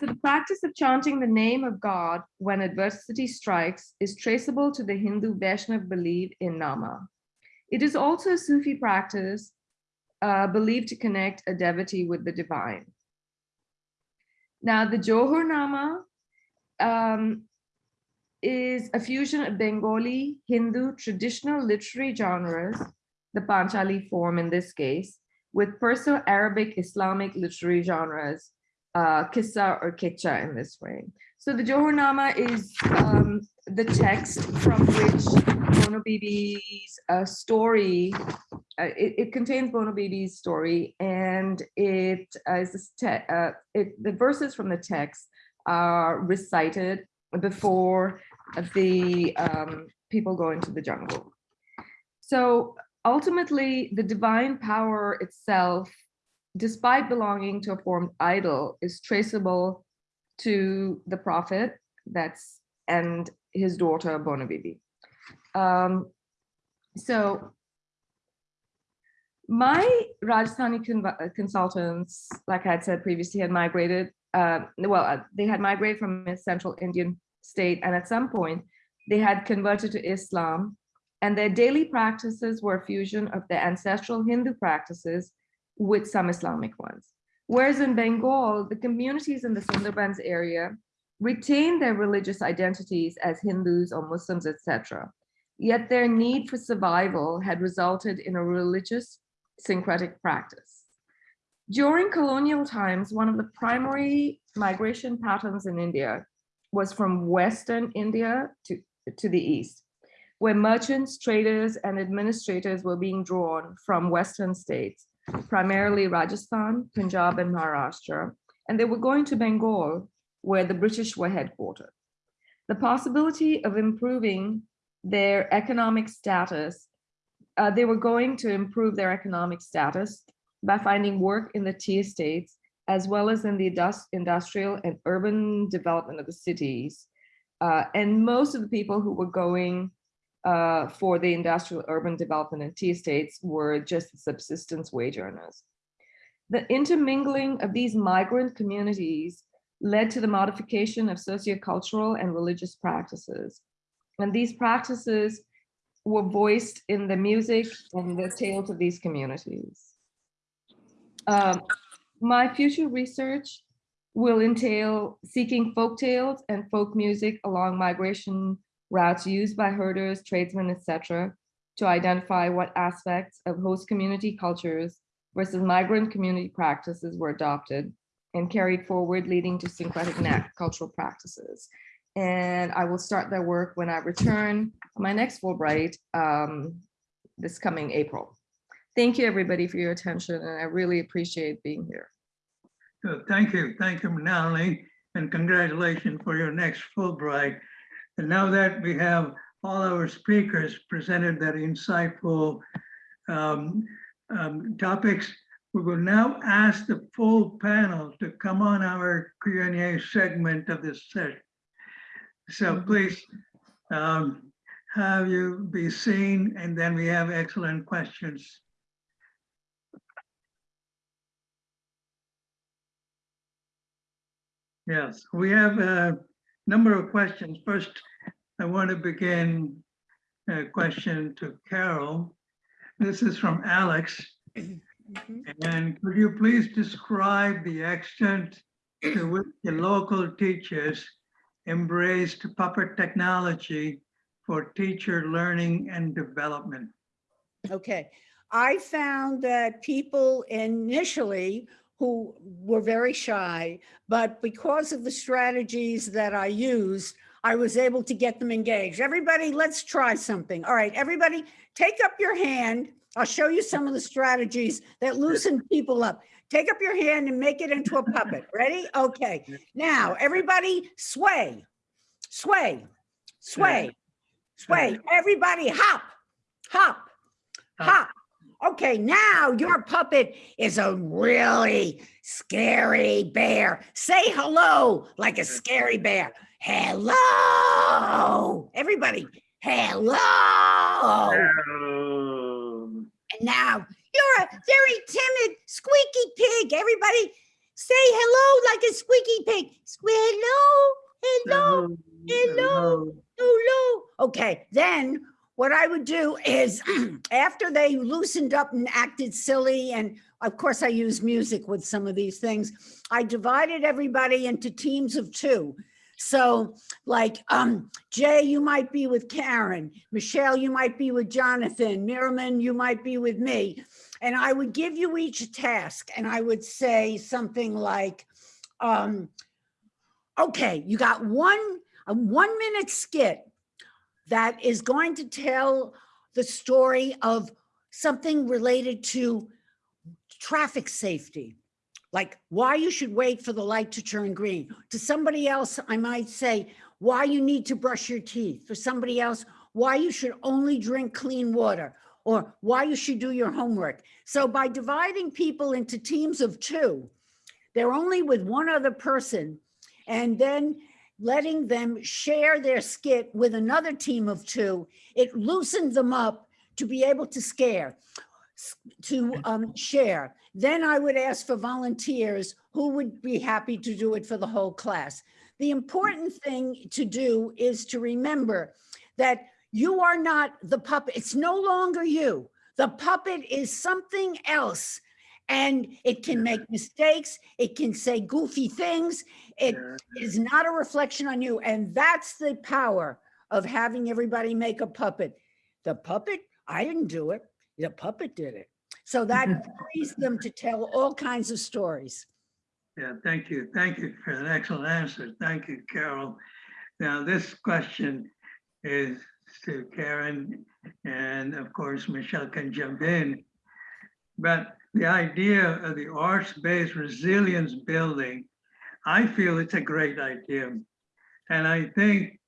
So the practice of chanting the name of God when adversity strikes is traceable to the Hindu Vaishnav belief in Nama. It is also a Sufi practice uh, believed to connect a devotee with the divine. Now, the Johornama um, is a fusion of Bengali, Hindu, traditional literary genres, the Panchali form in this case, with Perso-Arabic Islamic literary genres, uh, Kissa or Kitcha in this way. So the Johornama is um, the text from which Bono Bibi's uh, story, uh, it, it, contains Bono Bibi's story and it is uh, it, the verses from the text are recited before the um, people go into the jungle. So ultimately the divine power itself, despite belonging to a formed idol, is traceable to the prophet that's and his daughter Bono Bibi. Um, so my Rajasthani uh, consultants, like I had said previously, had migrated, uh, well, they had migrated from a central Indian state and at some point they had converted to Islam and their daily practices were a fusion of their ancestral Hindu practices with some Islamic ones. Whereas in Bengal, the communities in the Sundarbans area retained their religious identities as Hindus or Muslims, etc. Yet their need for survival had resulted in a religious syncretic practice. During colonial times, one of the primary migration patterns in India was from Western India to, to the East where merchants, traders, and administrators were being drawn from Western states, primarily Rajasthan, Punjab, and Maharashtra, and they were going to Bengal, where the British were headquartered. The possibility of improving their economic status, uh, they were going to improve their economic status by finding work in the tea states, as well as in the industrial and urban development of the cities. Uh, and most of the people who were going uh, for the industrial urban development and tea estates were just subsistence wage earners. The intermingling of these migrant communities led to the modification of sociocultural and religious practices. And these practices were voiced in the music and the tales of these communities. Um, my future research will entail seeking folk tales and folk music along migration routes used by herders, tradesmen, etc., to identify what aspects of host community cultures versus migrant community practices were adopted and carried forward, leading to syncretic cultural practices. And I will start that work when I return my next Fulbright um, this coming April. Thank you, everybody, for your attention, and I really appreciate being here. Thank you. Thank you, Manali, and congratulations for your next Fulbright. And now that we have all our speakers presented that insightful um, um, topics, we will now ask the full panel to come on our Q&A segment of this session. So mm-hmm. please um, have you be seen, and then we have excellent questions. Yes, we have a number of questions. First, I want to begin a question to Carol. This is from Alex. And could you please describe the extent to which the local teachers embraced puppet technology for teacher learning and development? Okay, I found that people initially who were very shy, but because of the strategies that I used, I was able to get them engaged. Everybody, let's try something. All right, everybody, take up your hand. I'll show you some of the strategies that loosen people up. Take up your hand and make it into a puppet. Ready? Okay. Now, everybody sway, sway, sway, sway. Everybody hop, hop, hop. Okay, now your puppet is a really scary bear. Say hello like a scary bear. Hello, everybody. Hello. hello. And now you're a very timid, squeaky pig. Everybody say hello like a squeaky pig. Hello, hello, hello, hello. hello. Okay, then what I would do is after they loosened up and acted silly, and of course I use music with some of these things, I divided everybody into teams of two. So like, um, Jay, you might be with Karen, Michelle, you might be with Jonathan, Miriam, you might be with me. And I would give you each a task and I would say something like, um, okay, you got one, a one minute skit that is going to tell the story of something related to traffic safety, like why you should wait for the light to turn green. To somebody else, I might say why you need to brush your teeth. For somebody else, why you should only drink clean water or why you should do your homework. So by dividing people into teams of two, they're only with one other person and then letting them share their skit with another team of two, it loosened them up to be able to scare, to um, share. Then I would ask for volunteers who would be happy to do it for the whole class. The important thing to do is to remember that you are not the puppet. It's no longer you. The puppet is something else. And it can make mistakes. It can say goofy things. It is not a reflection on you. And that's the power of having everybody make a puppet. The puppet, I didn't do it. The puppet did it. So that frees them to tell all kinds of stories. Yeah, thank you. Thank you for an excellent answer. Thank you, Carol. Now, this question is to Karen, and of course, Michelle can jump in. But the idea of the arts-based resilience building, I feel it's a great idea. And I think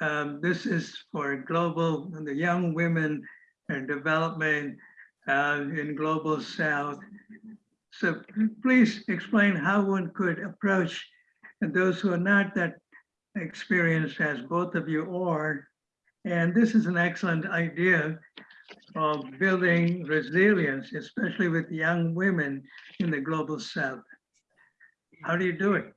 um, this is for global, the young women and development uh, in global south. So please explain how one could approach and those who are not that experienced as both of you are. And this is an excellent idea of building resilience, especially with young women in the global south. How do you do it?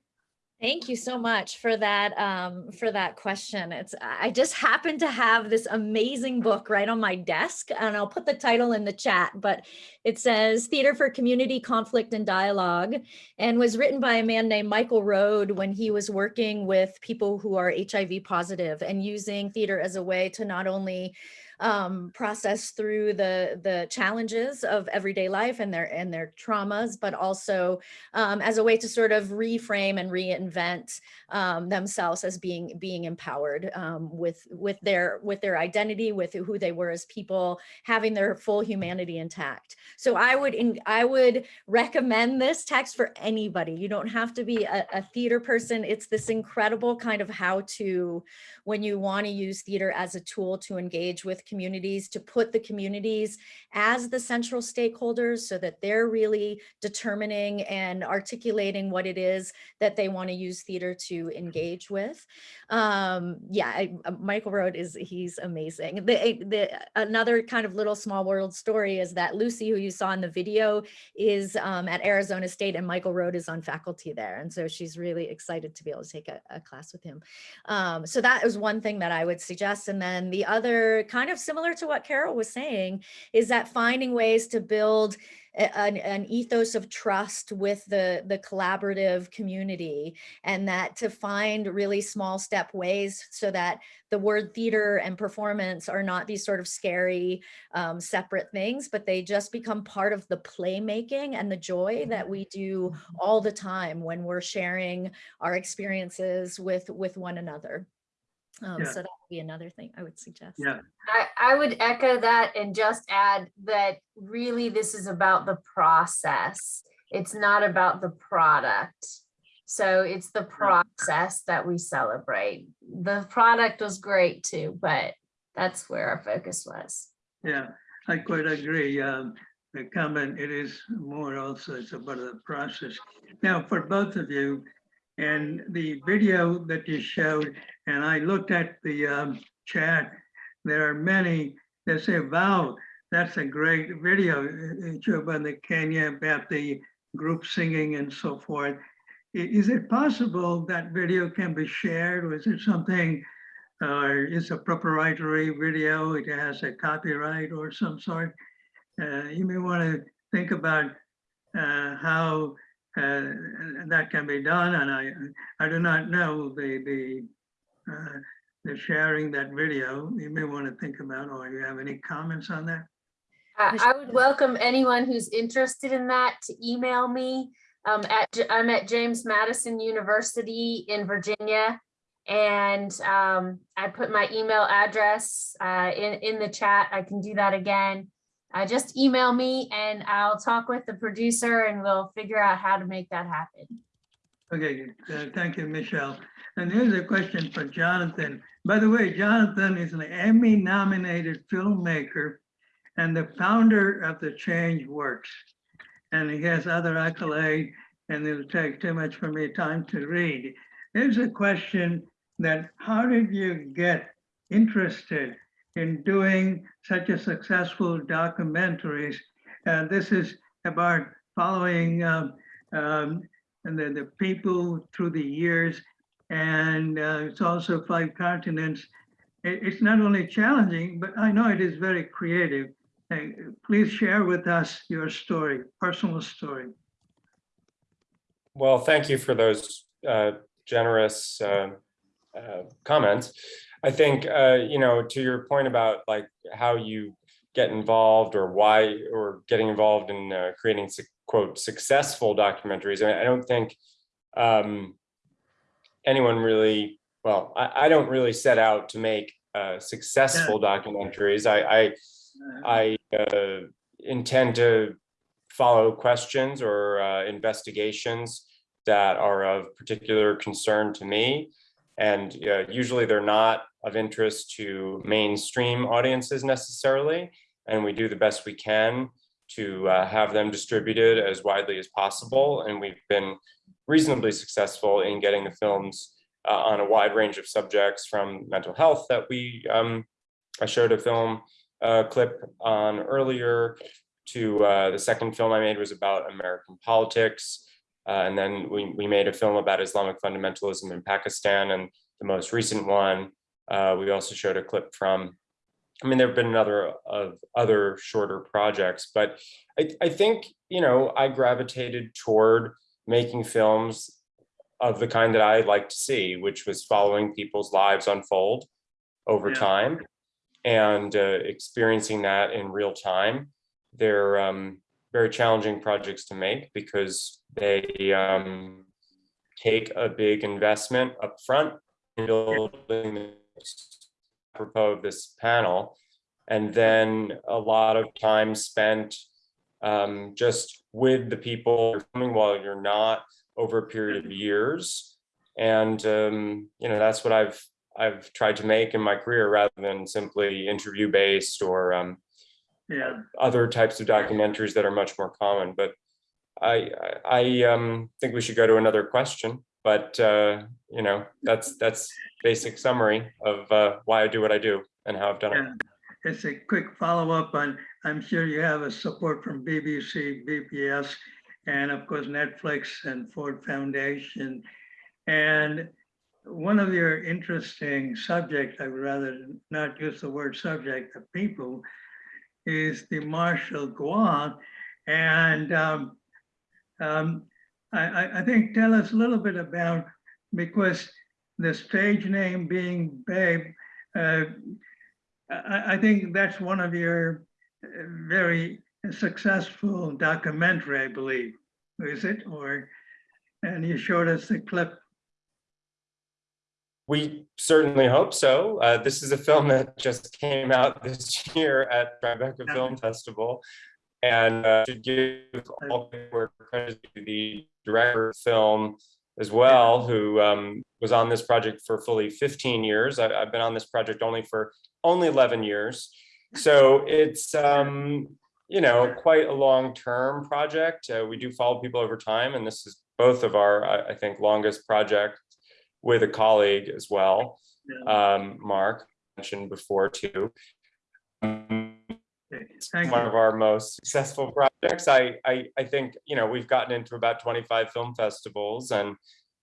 Thank you so much for that um, for that question. It's I just happen to have this amazing book right on my desk, and I'll put the title in the chat. But it says "Theater for Community Conflict and Dialogue," and was written by a man named Michael Rohd when he was working with people who are HIV positive and using theater as a way to not only um, process through the the challenges of everyday life and their and their traumas, but also um, as a way to sort of reframe and reinvent um, themselves as being being empowered um, with with their with their identity, with who they were as people, having their full humanity intact. So I would in, I would recommend this text for anybody. You don't have to be a, a theater person. It's this incredible kind of how to when you want to use theater as a tool to engage with communities, to put the communities as the central stakeholders so that they're really determining and articulating what it is that they want to use theater to engage with. Um, yeah, I, uh, Michael Rohd is, he's amazing. The, the, another kind of little small world story is that Lucy, who you saw in the video, is um, at Arizona State and Michael Rohd is on faculty there. And so she's really excited to be able to take a, a class with him. Um, so that is one thing that I would suggest. And then the other kind of similar to what Carol was saying is that finding ways to build an, an ethos of trust with the, the collaborative community and that to find really small step ways so that the word theater and performance are not these sort of scary um, separate things, but they just become part of the playmaking and the joy that we do all the time when we're sharing our experiences with, with one another. Um, Yeah. So that would be another thing I would suggest. Yeah, I, I would echo that and just add that really this is about the process. It's not about the product. So it's the process that we celebrate. The product was great too, but that's where our focus was. yeah, I quite agree. Um, The comment, it is more also, it's about the process. Now, for both of you, and the video that you showed, and I looked at the um, chat, there are many that say, wow, that's a great video, uh, Juba and the Kenya about the group singing and so forth. Is it possible that video can be shared or is it something or it's a proprietary video, it has a copyright or some sort. Uh, you may want to think about uh, how uh, that can be done, and I, I do not know the, the, uh, the sharing that video. You may want to think about, or you have any comments on that? I I would welcome anyone who's interested in that to email me. Um, at, I'm at James Madison University in Virginia. And um, I put my email address uh, in, in the chat. I can do that again. Uh, just email me and I'll talk with the producer and we'll figure out how to make that happen. Okay, uh, thank you, Michelle. And here's a question for Jonathan. By the way, Jonathan is an Emmy-nominated filmmaker and the founder of the Change Works. And he has other accolades, and it'll take too much for me time to read. Here's a question that how did you get interested in doing such a successful documentaries? And this is about following um, um, and the, the people through the years. And uh, it's also five continents. It- it's not only challenging, but I know it is very creative. Uh, Please share with us your story, personal story. Well, thank you for those uh, generous uh, uh, comments. I think, uh, you know, to your point about like how you get involved or why, or getting involved in uh, creating quote, successful documentaries. I mean, I don't think um, anyone really, well, I, I don't really set out to make uh, successful documentaries. I, I, I uh, intend to follow questions or uh, investigations that are of particular concern to me. And uh, usually they're not of interest to mainstream audiences necessarily. And we do the best we can to uh, have them distributed as widely as possible. And we've been reasonably successful in getting the films uh, on a wide range of subjects from mental health that we, um, I showed a film uh, clip on earlier to uh, the second film I made was about American politics. Uh, and then we, we made a film about Islamic fundamentalism in Pakistan. And the most recent one, uh, we also showed a clip from, I mean, there have been another of other shorter projects, but I, I think, you know, I gravitated toward making films of the kind that I like to see, which was following people's lives unfold over Yeah. time and uh, experiencing that in real time. They're um, very challenging projects to make because they um, take a big investment up front in building apropos of this panel. And then a lot of time spent um, just with the people you're filming while you're not over a period of years. And, um, you know, that's what I've I've tried to make in my career rather than simply interview based or um, Yeah, other types of documentaries that are much more common. But I, I, I, um, think we should go to another question. But uh, you know, that's that's basic summary of uh, why I do what I do and how I've done it. yeah. It's a quick follow-up on, I'm sure you have a support from BBC, PBS, and of course Netflix and Ford Foundation. And one of your interesting subjects, I would rather not use the word subject, the people, is the Marshall Ngwa. And um, um, I, I, I think tell us a little bit about, because the stage name being BeBe, uh, I, I think that's one of your uh, very successful documentary, I believe, is it? Or, and you showed us the clip. We certainly hope so. Uh, this is a film that just came out this year at Tribeca Film Festival. And uh, to give all the credit to the director of film as well, who um, was on this project for fully 15 years. I, I've been on this project only for only 11 years. So it's, um, you know, quite a long-term project. Uh, we do follow people over time, and this is both of our, I, I think, longest project with a colleague as well, um, Marc mentioned before too. Um, It's one of our most successful projects. I, I, I think, you know, we've gotten into about 25 film festivals and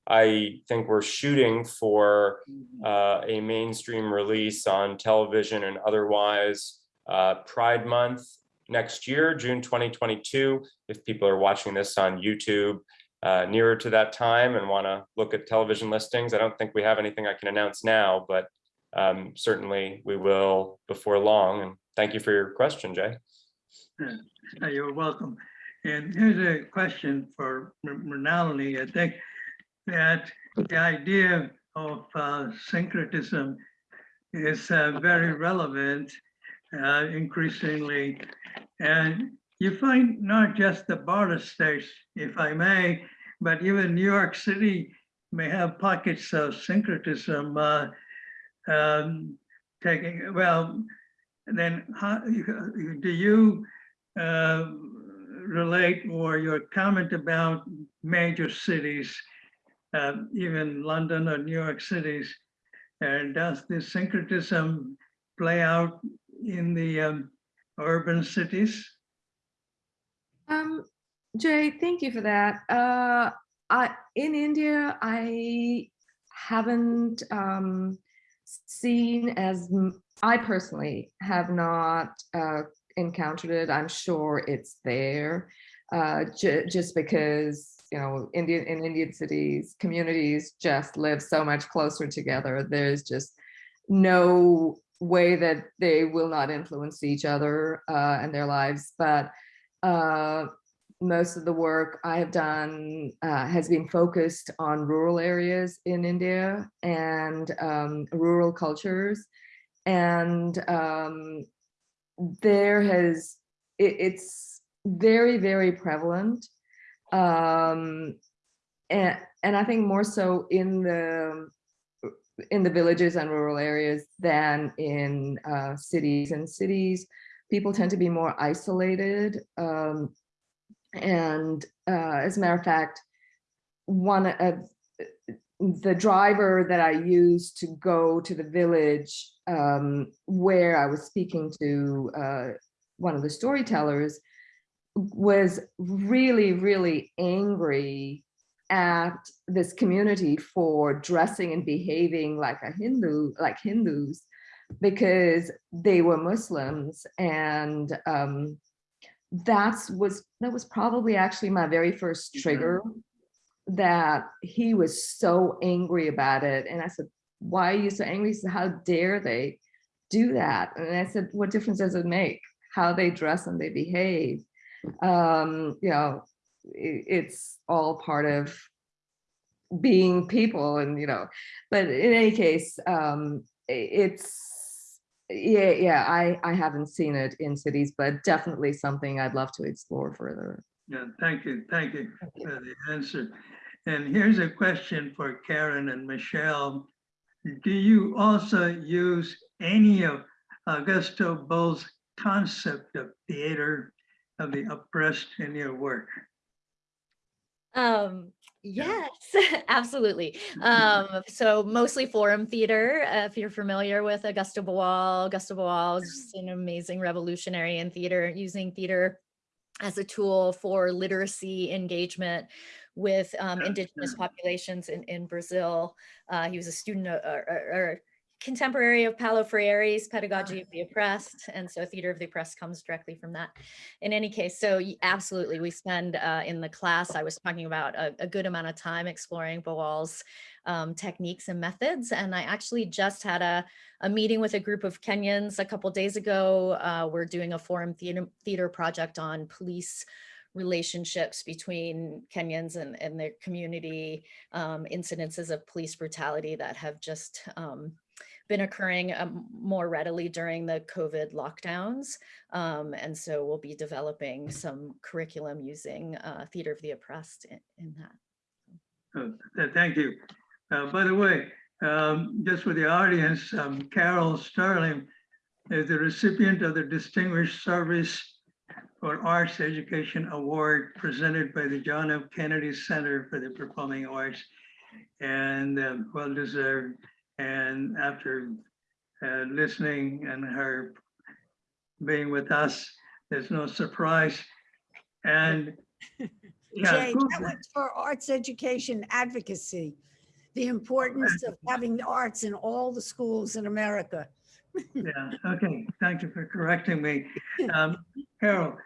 I think we're shooting for uh, a mainstream release on television and otherwise uh, Pride Month next year, June 2022. If people are watching this on YouTube uh, nearer to that time and want to look at television listings, I don't think we have anything I can announce now, but um, certainly we will before long. And thank you for your question, Jay. Uh, You're welcome. And here's a question for Rinaldi. I think that the idea of uh, syncretism is uh, very relevant uh, increasingly. And you find not just the border states, if I may, but even New York City may have pockets of syncretism uh, um, taking, well, then how, do you uh, relate or your comment about major cities, uh, even London or New York cities, and does this syncretism play out in the um, urban cities? Um, Jay, thank you for that. Uh, I in India, I haven't um, seen as I personally have not uh, encountered it. I'm sure it's there, uh, ju- just because you know Indian in Indian cities, communities just live so much closer together. There's just no way that they will not influence each other uh, and their lives, but uh, most of the work I have done uh, has been focused on rural areas in India and um, rural cultures. And um, there has, it, it's very, very prevalent. Um, and, and I think more so in the in the villages and rural areas than in uh, cities. and cities, people tend to be more isolated. Um, and uh, as a matter of fact, one of the driver that I used to go to the village um, where I was speaking to uh, one of the storytellers was really, really angry at this community for dressing and behaving like a Hindu, like Hindus, because they were Muslims. And um, that's was that was probably actually my very first trigger that he was so angry about it. And I said, why are you so angry? He said, how dare they do that? And I said, what difference does it make? How they dress and they behave. Um, you know, it's all part of being people and you know but in any case um it's yeah yeah i i haven't seen it in cities but definitely something i'd love to explore further yeah thank you thank you for the answer and here's a question for karen and michelle do you also use any of augusto boal's concept of theater of the oppressed in your work Um, yes, absolutely. Um, so mostly forum theater, uh, if you're familiar with Augusto Boal. Augusto Boal is just an amazing revolutionary in theater, using theater as a tool for literacy engagement with um, indigenous populations in, in Brazil. Uh, he was a student or, or- or contemporary of Paulo Freire's Pedagogy of the Oppressed. And so Theater of the Oppressed comes directly from that. In any case, so absolutely, we spend uh, in the class, I was talking about a, a good amount of time exploring Boal's um, techniques and methods. And I actually just had a, a meeting with a group of Kenyans a couple days ago. Uh, we're doing a forum theater, theater project on police relationships between Kenyans and, and their community, um, incidences of police brutality that have just um, been occurring um, more readily during the COVID lockdowns. Um, and so we'll be developing some curriculum using uh, Theater of the Oppressed in, in that. Th- Thank you. Uh, By the way, um, just for the audience, um, Carol Sterling is the recipient of the Distinguished Service for Arts Education Award presented by the John F. Kennedy Center for the Performing Arts. And um, well deserved. And after uh, listening and her being with us, there's no surprise. And yeah, Jay, that was for arts education advocacy, the importance of having the arts in all the schools in America. Yeah, okay, thank you for correcting me. Um, Carol,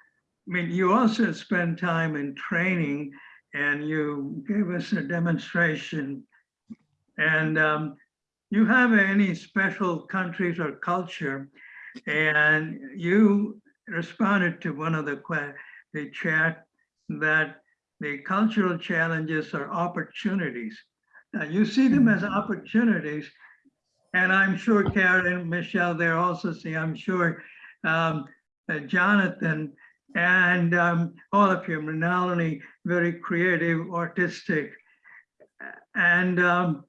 mean, you also spend time in training and you gave us a demonstration. And um, you have any special countries or culture? And you responded to one of the the chat that the cultural challenges are opportunities. Now, you see them as opportunities, and I'm sure Karen, Michelle, they're also see, I'm sure um, uh, Jonathan and um, all of you only very creative, artistic, and um,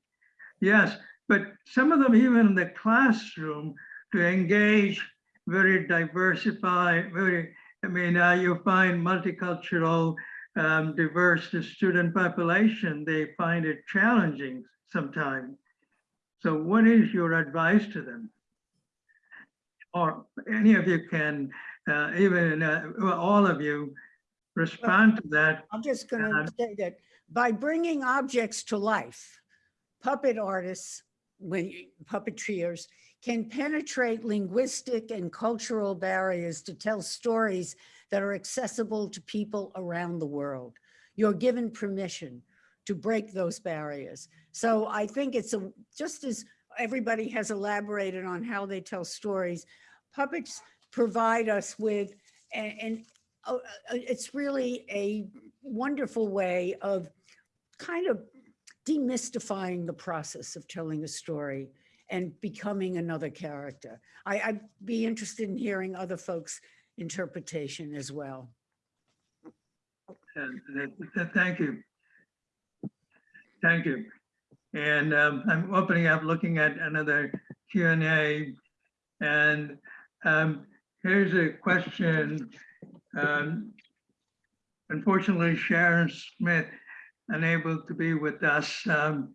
yes, but some of them even in the classroom to engage very diversified, very, I mean, uh, you find multicultural, um, diverse the student population, they find it challenging sometimes. So what is your advice to them? Or any of you can, uh, even uh, all of you, respond to that. I'm just going Um, to say that by bringing objects to life, puppet artists, when you- puppeteers can penetrate linguistic and cultural barriers to tell stories that are accessible to people around the world. You're given permission to break those barriers. So I think it's a, just as everybody has elaborated on how they tell stories, puppets provide us with, and, and uh, uh, it's really a wonderful way of kind of demystifying the process of telling a story and becoming another character. I, I'd be interested in hearing other folks' interpretation as well. Thank you. Thank you. And um, I'm opening up, looking at another Q and A. And um, here's a question. Um, Unfortunately, Sharon Smith unable to be with us. um,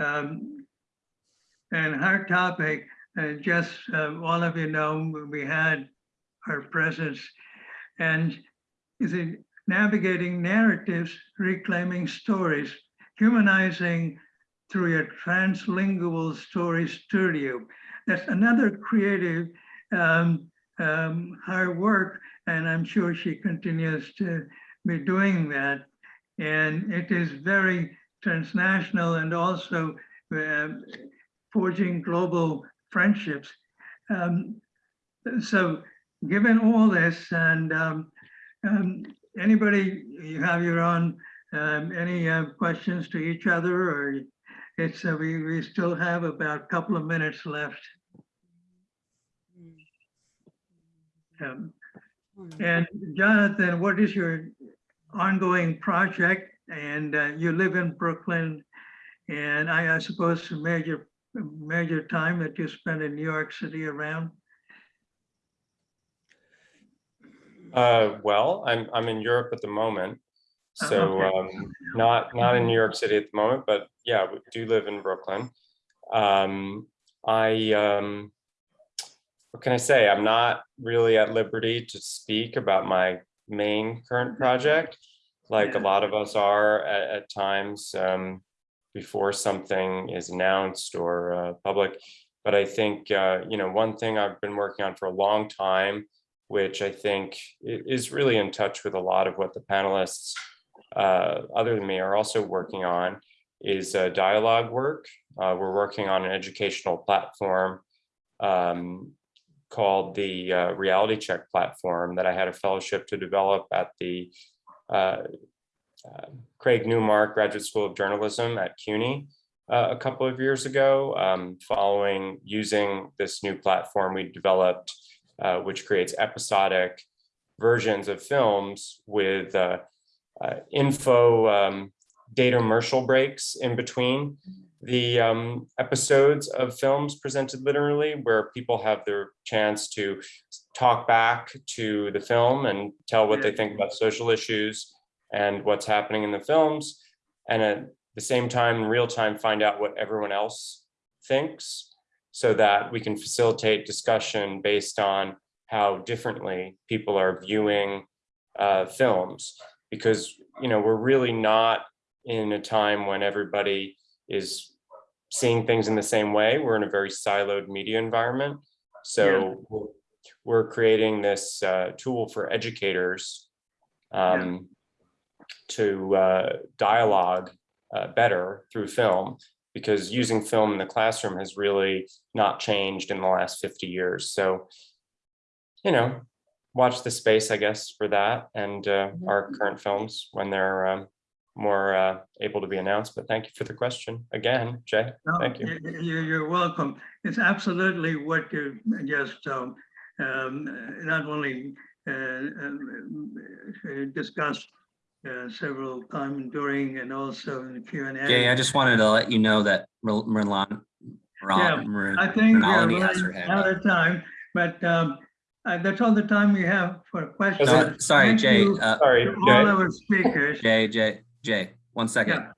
um, And her topic, uh, just uh, all of you know, we had her presence. And is it navigating narratives, reclaiming stories, humanizing through a translingual story studio. That's another creative um, um, her work, and I'm sure she continues to be doing that. And it is very transnational and also uh, forging global friendships. Um, so given all this and um, um, anybody, you have your own, um, any uh, questions to each other or it's, uh, we, we still have about a couple of minutes left. Um, And Jonathan, what is your ongoing project? And uh, you live in Brooklyn. And I, I suppose the major, major time that you spend in New York City around? Uh, well, I'm, I'm in Europe at the moment. Oh, So, okay. um, not, not in New York City at the moment, but yeah, we do live in Brooklyn. Um, I, um, what can I say? I'm not really at liberty to speak about my main current project, like a lot of us are at, at times, um, before something is announced or, uh, public. But I think, uh, you know, one thing I've been working on for a long time, which I think is really in touch with a lot of what the panelists, uh, other than me, are also working on, is uh, dialogue work. Uh, we're working on an educational platform um, called the uh, Reality Check platform that I had a fellowship to develop at the uh, uh, Craig Newmark Graduate School of Journalism at CUNY uh, a couple of years ago. Um, following using this new platform we developed, uh, which creates episodic versions of films with uh, info um, data commercial breaks in between the um, episodes of films presented literally, where people have their chance to talk back to the film and tell what they think about social issues and what's happening in the films. And at the same time, in real time, find out what everyone else thinks so that we can facilitate discussion based on how differently people are viewing uh, films because, you know, we're really not in a time when everybody is seeing things in the same way. We're in a very siloed media environment. So we're- we're creating this uh, tool for educators um, to uh, dialogue uh, better through film because using film in the classroom has really not changed in the last 50 years. So, you know, watch the space, I guess, for that and uh, our current films when they're um, more uh, able to be announced. But thank you for the question again, Jay. No, Thank you. y- y- You're welcome. It's absolutely what you just um, um, not only uh, uh, discussed uh, several times during and also in the Q and A. Jay, I just wanted to let you know that Mer- Merlon, Yeah, Mer- I think we're has her running hand out of time, but um, uh, that's all the time we have for questions. Uh, Sorry, Thank Jay. you uh, to All our speakers. Jay, Jay, Jay, one second.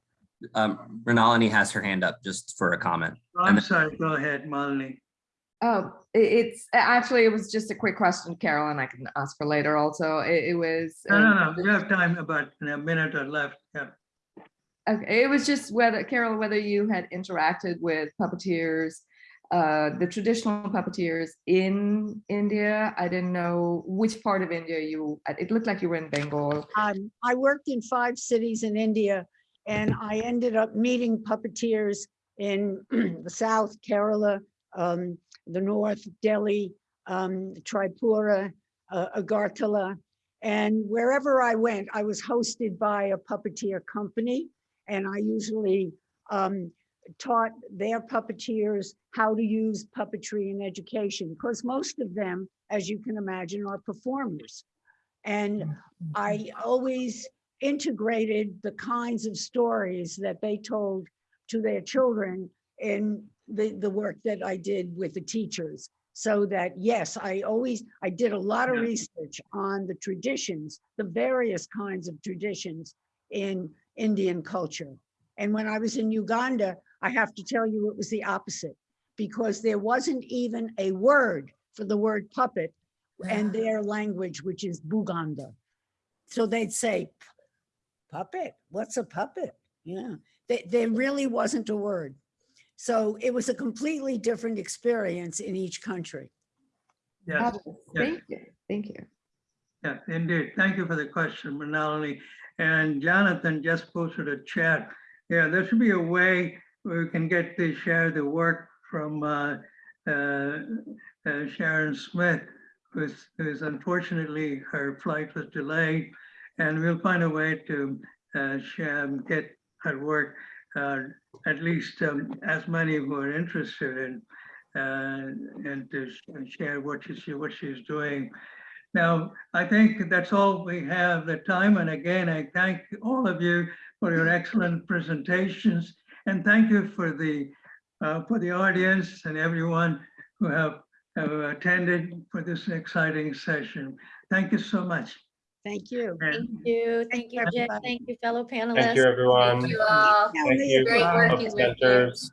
Um, Mrinalini has her hand up just for a comment. I'm sorry, go ahead, Molly. Oh, it's actually, it was just a quick question, Carol, and I can ask for later also. It, it was. No, no, um, no, we have time, about a minute or left, yeah. Okay, it was just whether, Carol, whether you had interacted with puppeteers, uh, the traditional puppeteers in India. I didn't know which part of India you, it looked like you were in Bengal. Um, I worked in five cities in India and I ended up meeting puppeteers in the south, Kerala, um, the north, Delhi, um, Tripura, uh, Agartala. And wherever I went, I was hosted by a puppeteer company. And I usually um, taught their puppeteers how to use puppetry in education, because most of them, as you can imagine, are performers. And mm-hmm. I always integrated the kinds of stories that they told to their children in the, the work that I did with the teachers. So that, yes, I always, I did a lot of research on the traditions, the various kinds of traditions in Indian culture. And when I was in Uganda, I have to tell you, it was the opposite because there wasn't even a word for the word puppet and their language, which is Buganda. So they'd say, puppet, what's a puppet? Yeah, they, there really wasn't a word. So it was a completely different experience in each country. Yes, yes. Thank you, thank you. Yeah, indeed. Thank you for the question, Manali. And Jonathan just posted a chat. Yeah, there should be a way where we can get to share the work from uh, uh, uh, Sharon Smith, who's, who's unfortunately her flight was delayed. And we'll find a way to uh, share, get her work, uh, at least um, as many who are interested in, and to share what she's, what she's doing. Now, I think that's all we have the time. And again, I thank all of you for your excellent presentations. And thank you for the, uh, for the audience and everyone who have, have attended for this exciting session. Thank you so much. Thank you. Thank you. Thank you, Jay. everybody. Thank you, fellow panelists. Thank you, everyone. Thank you all. Thank you. Great working with you. Centers.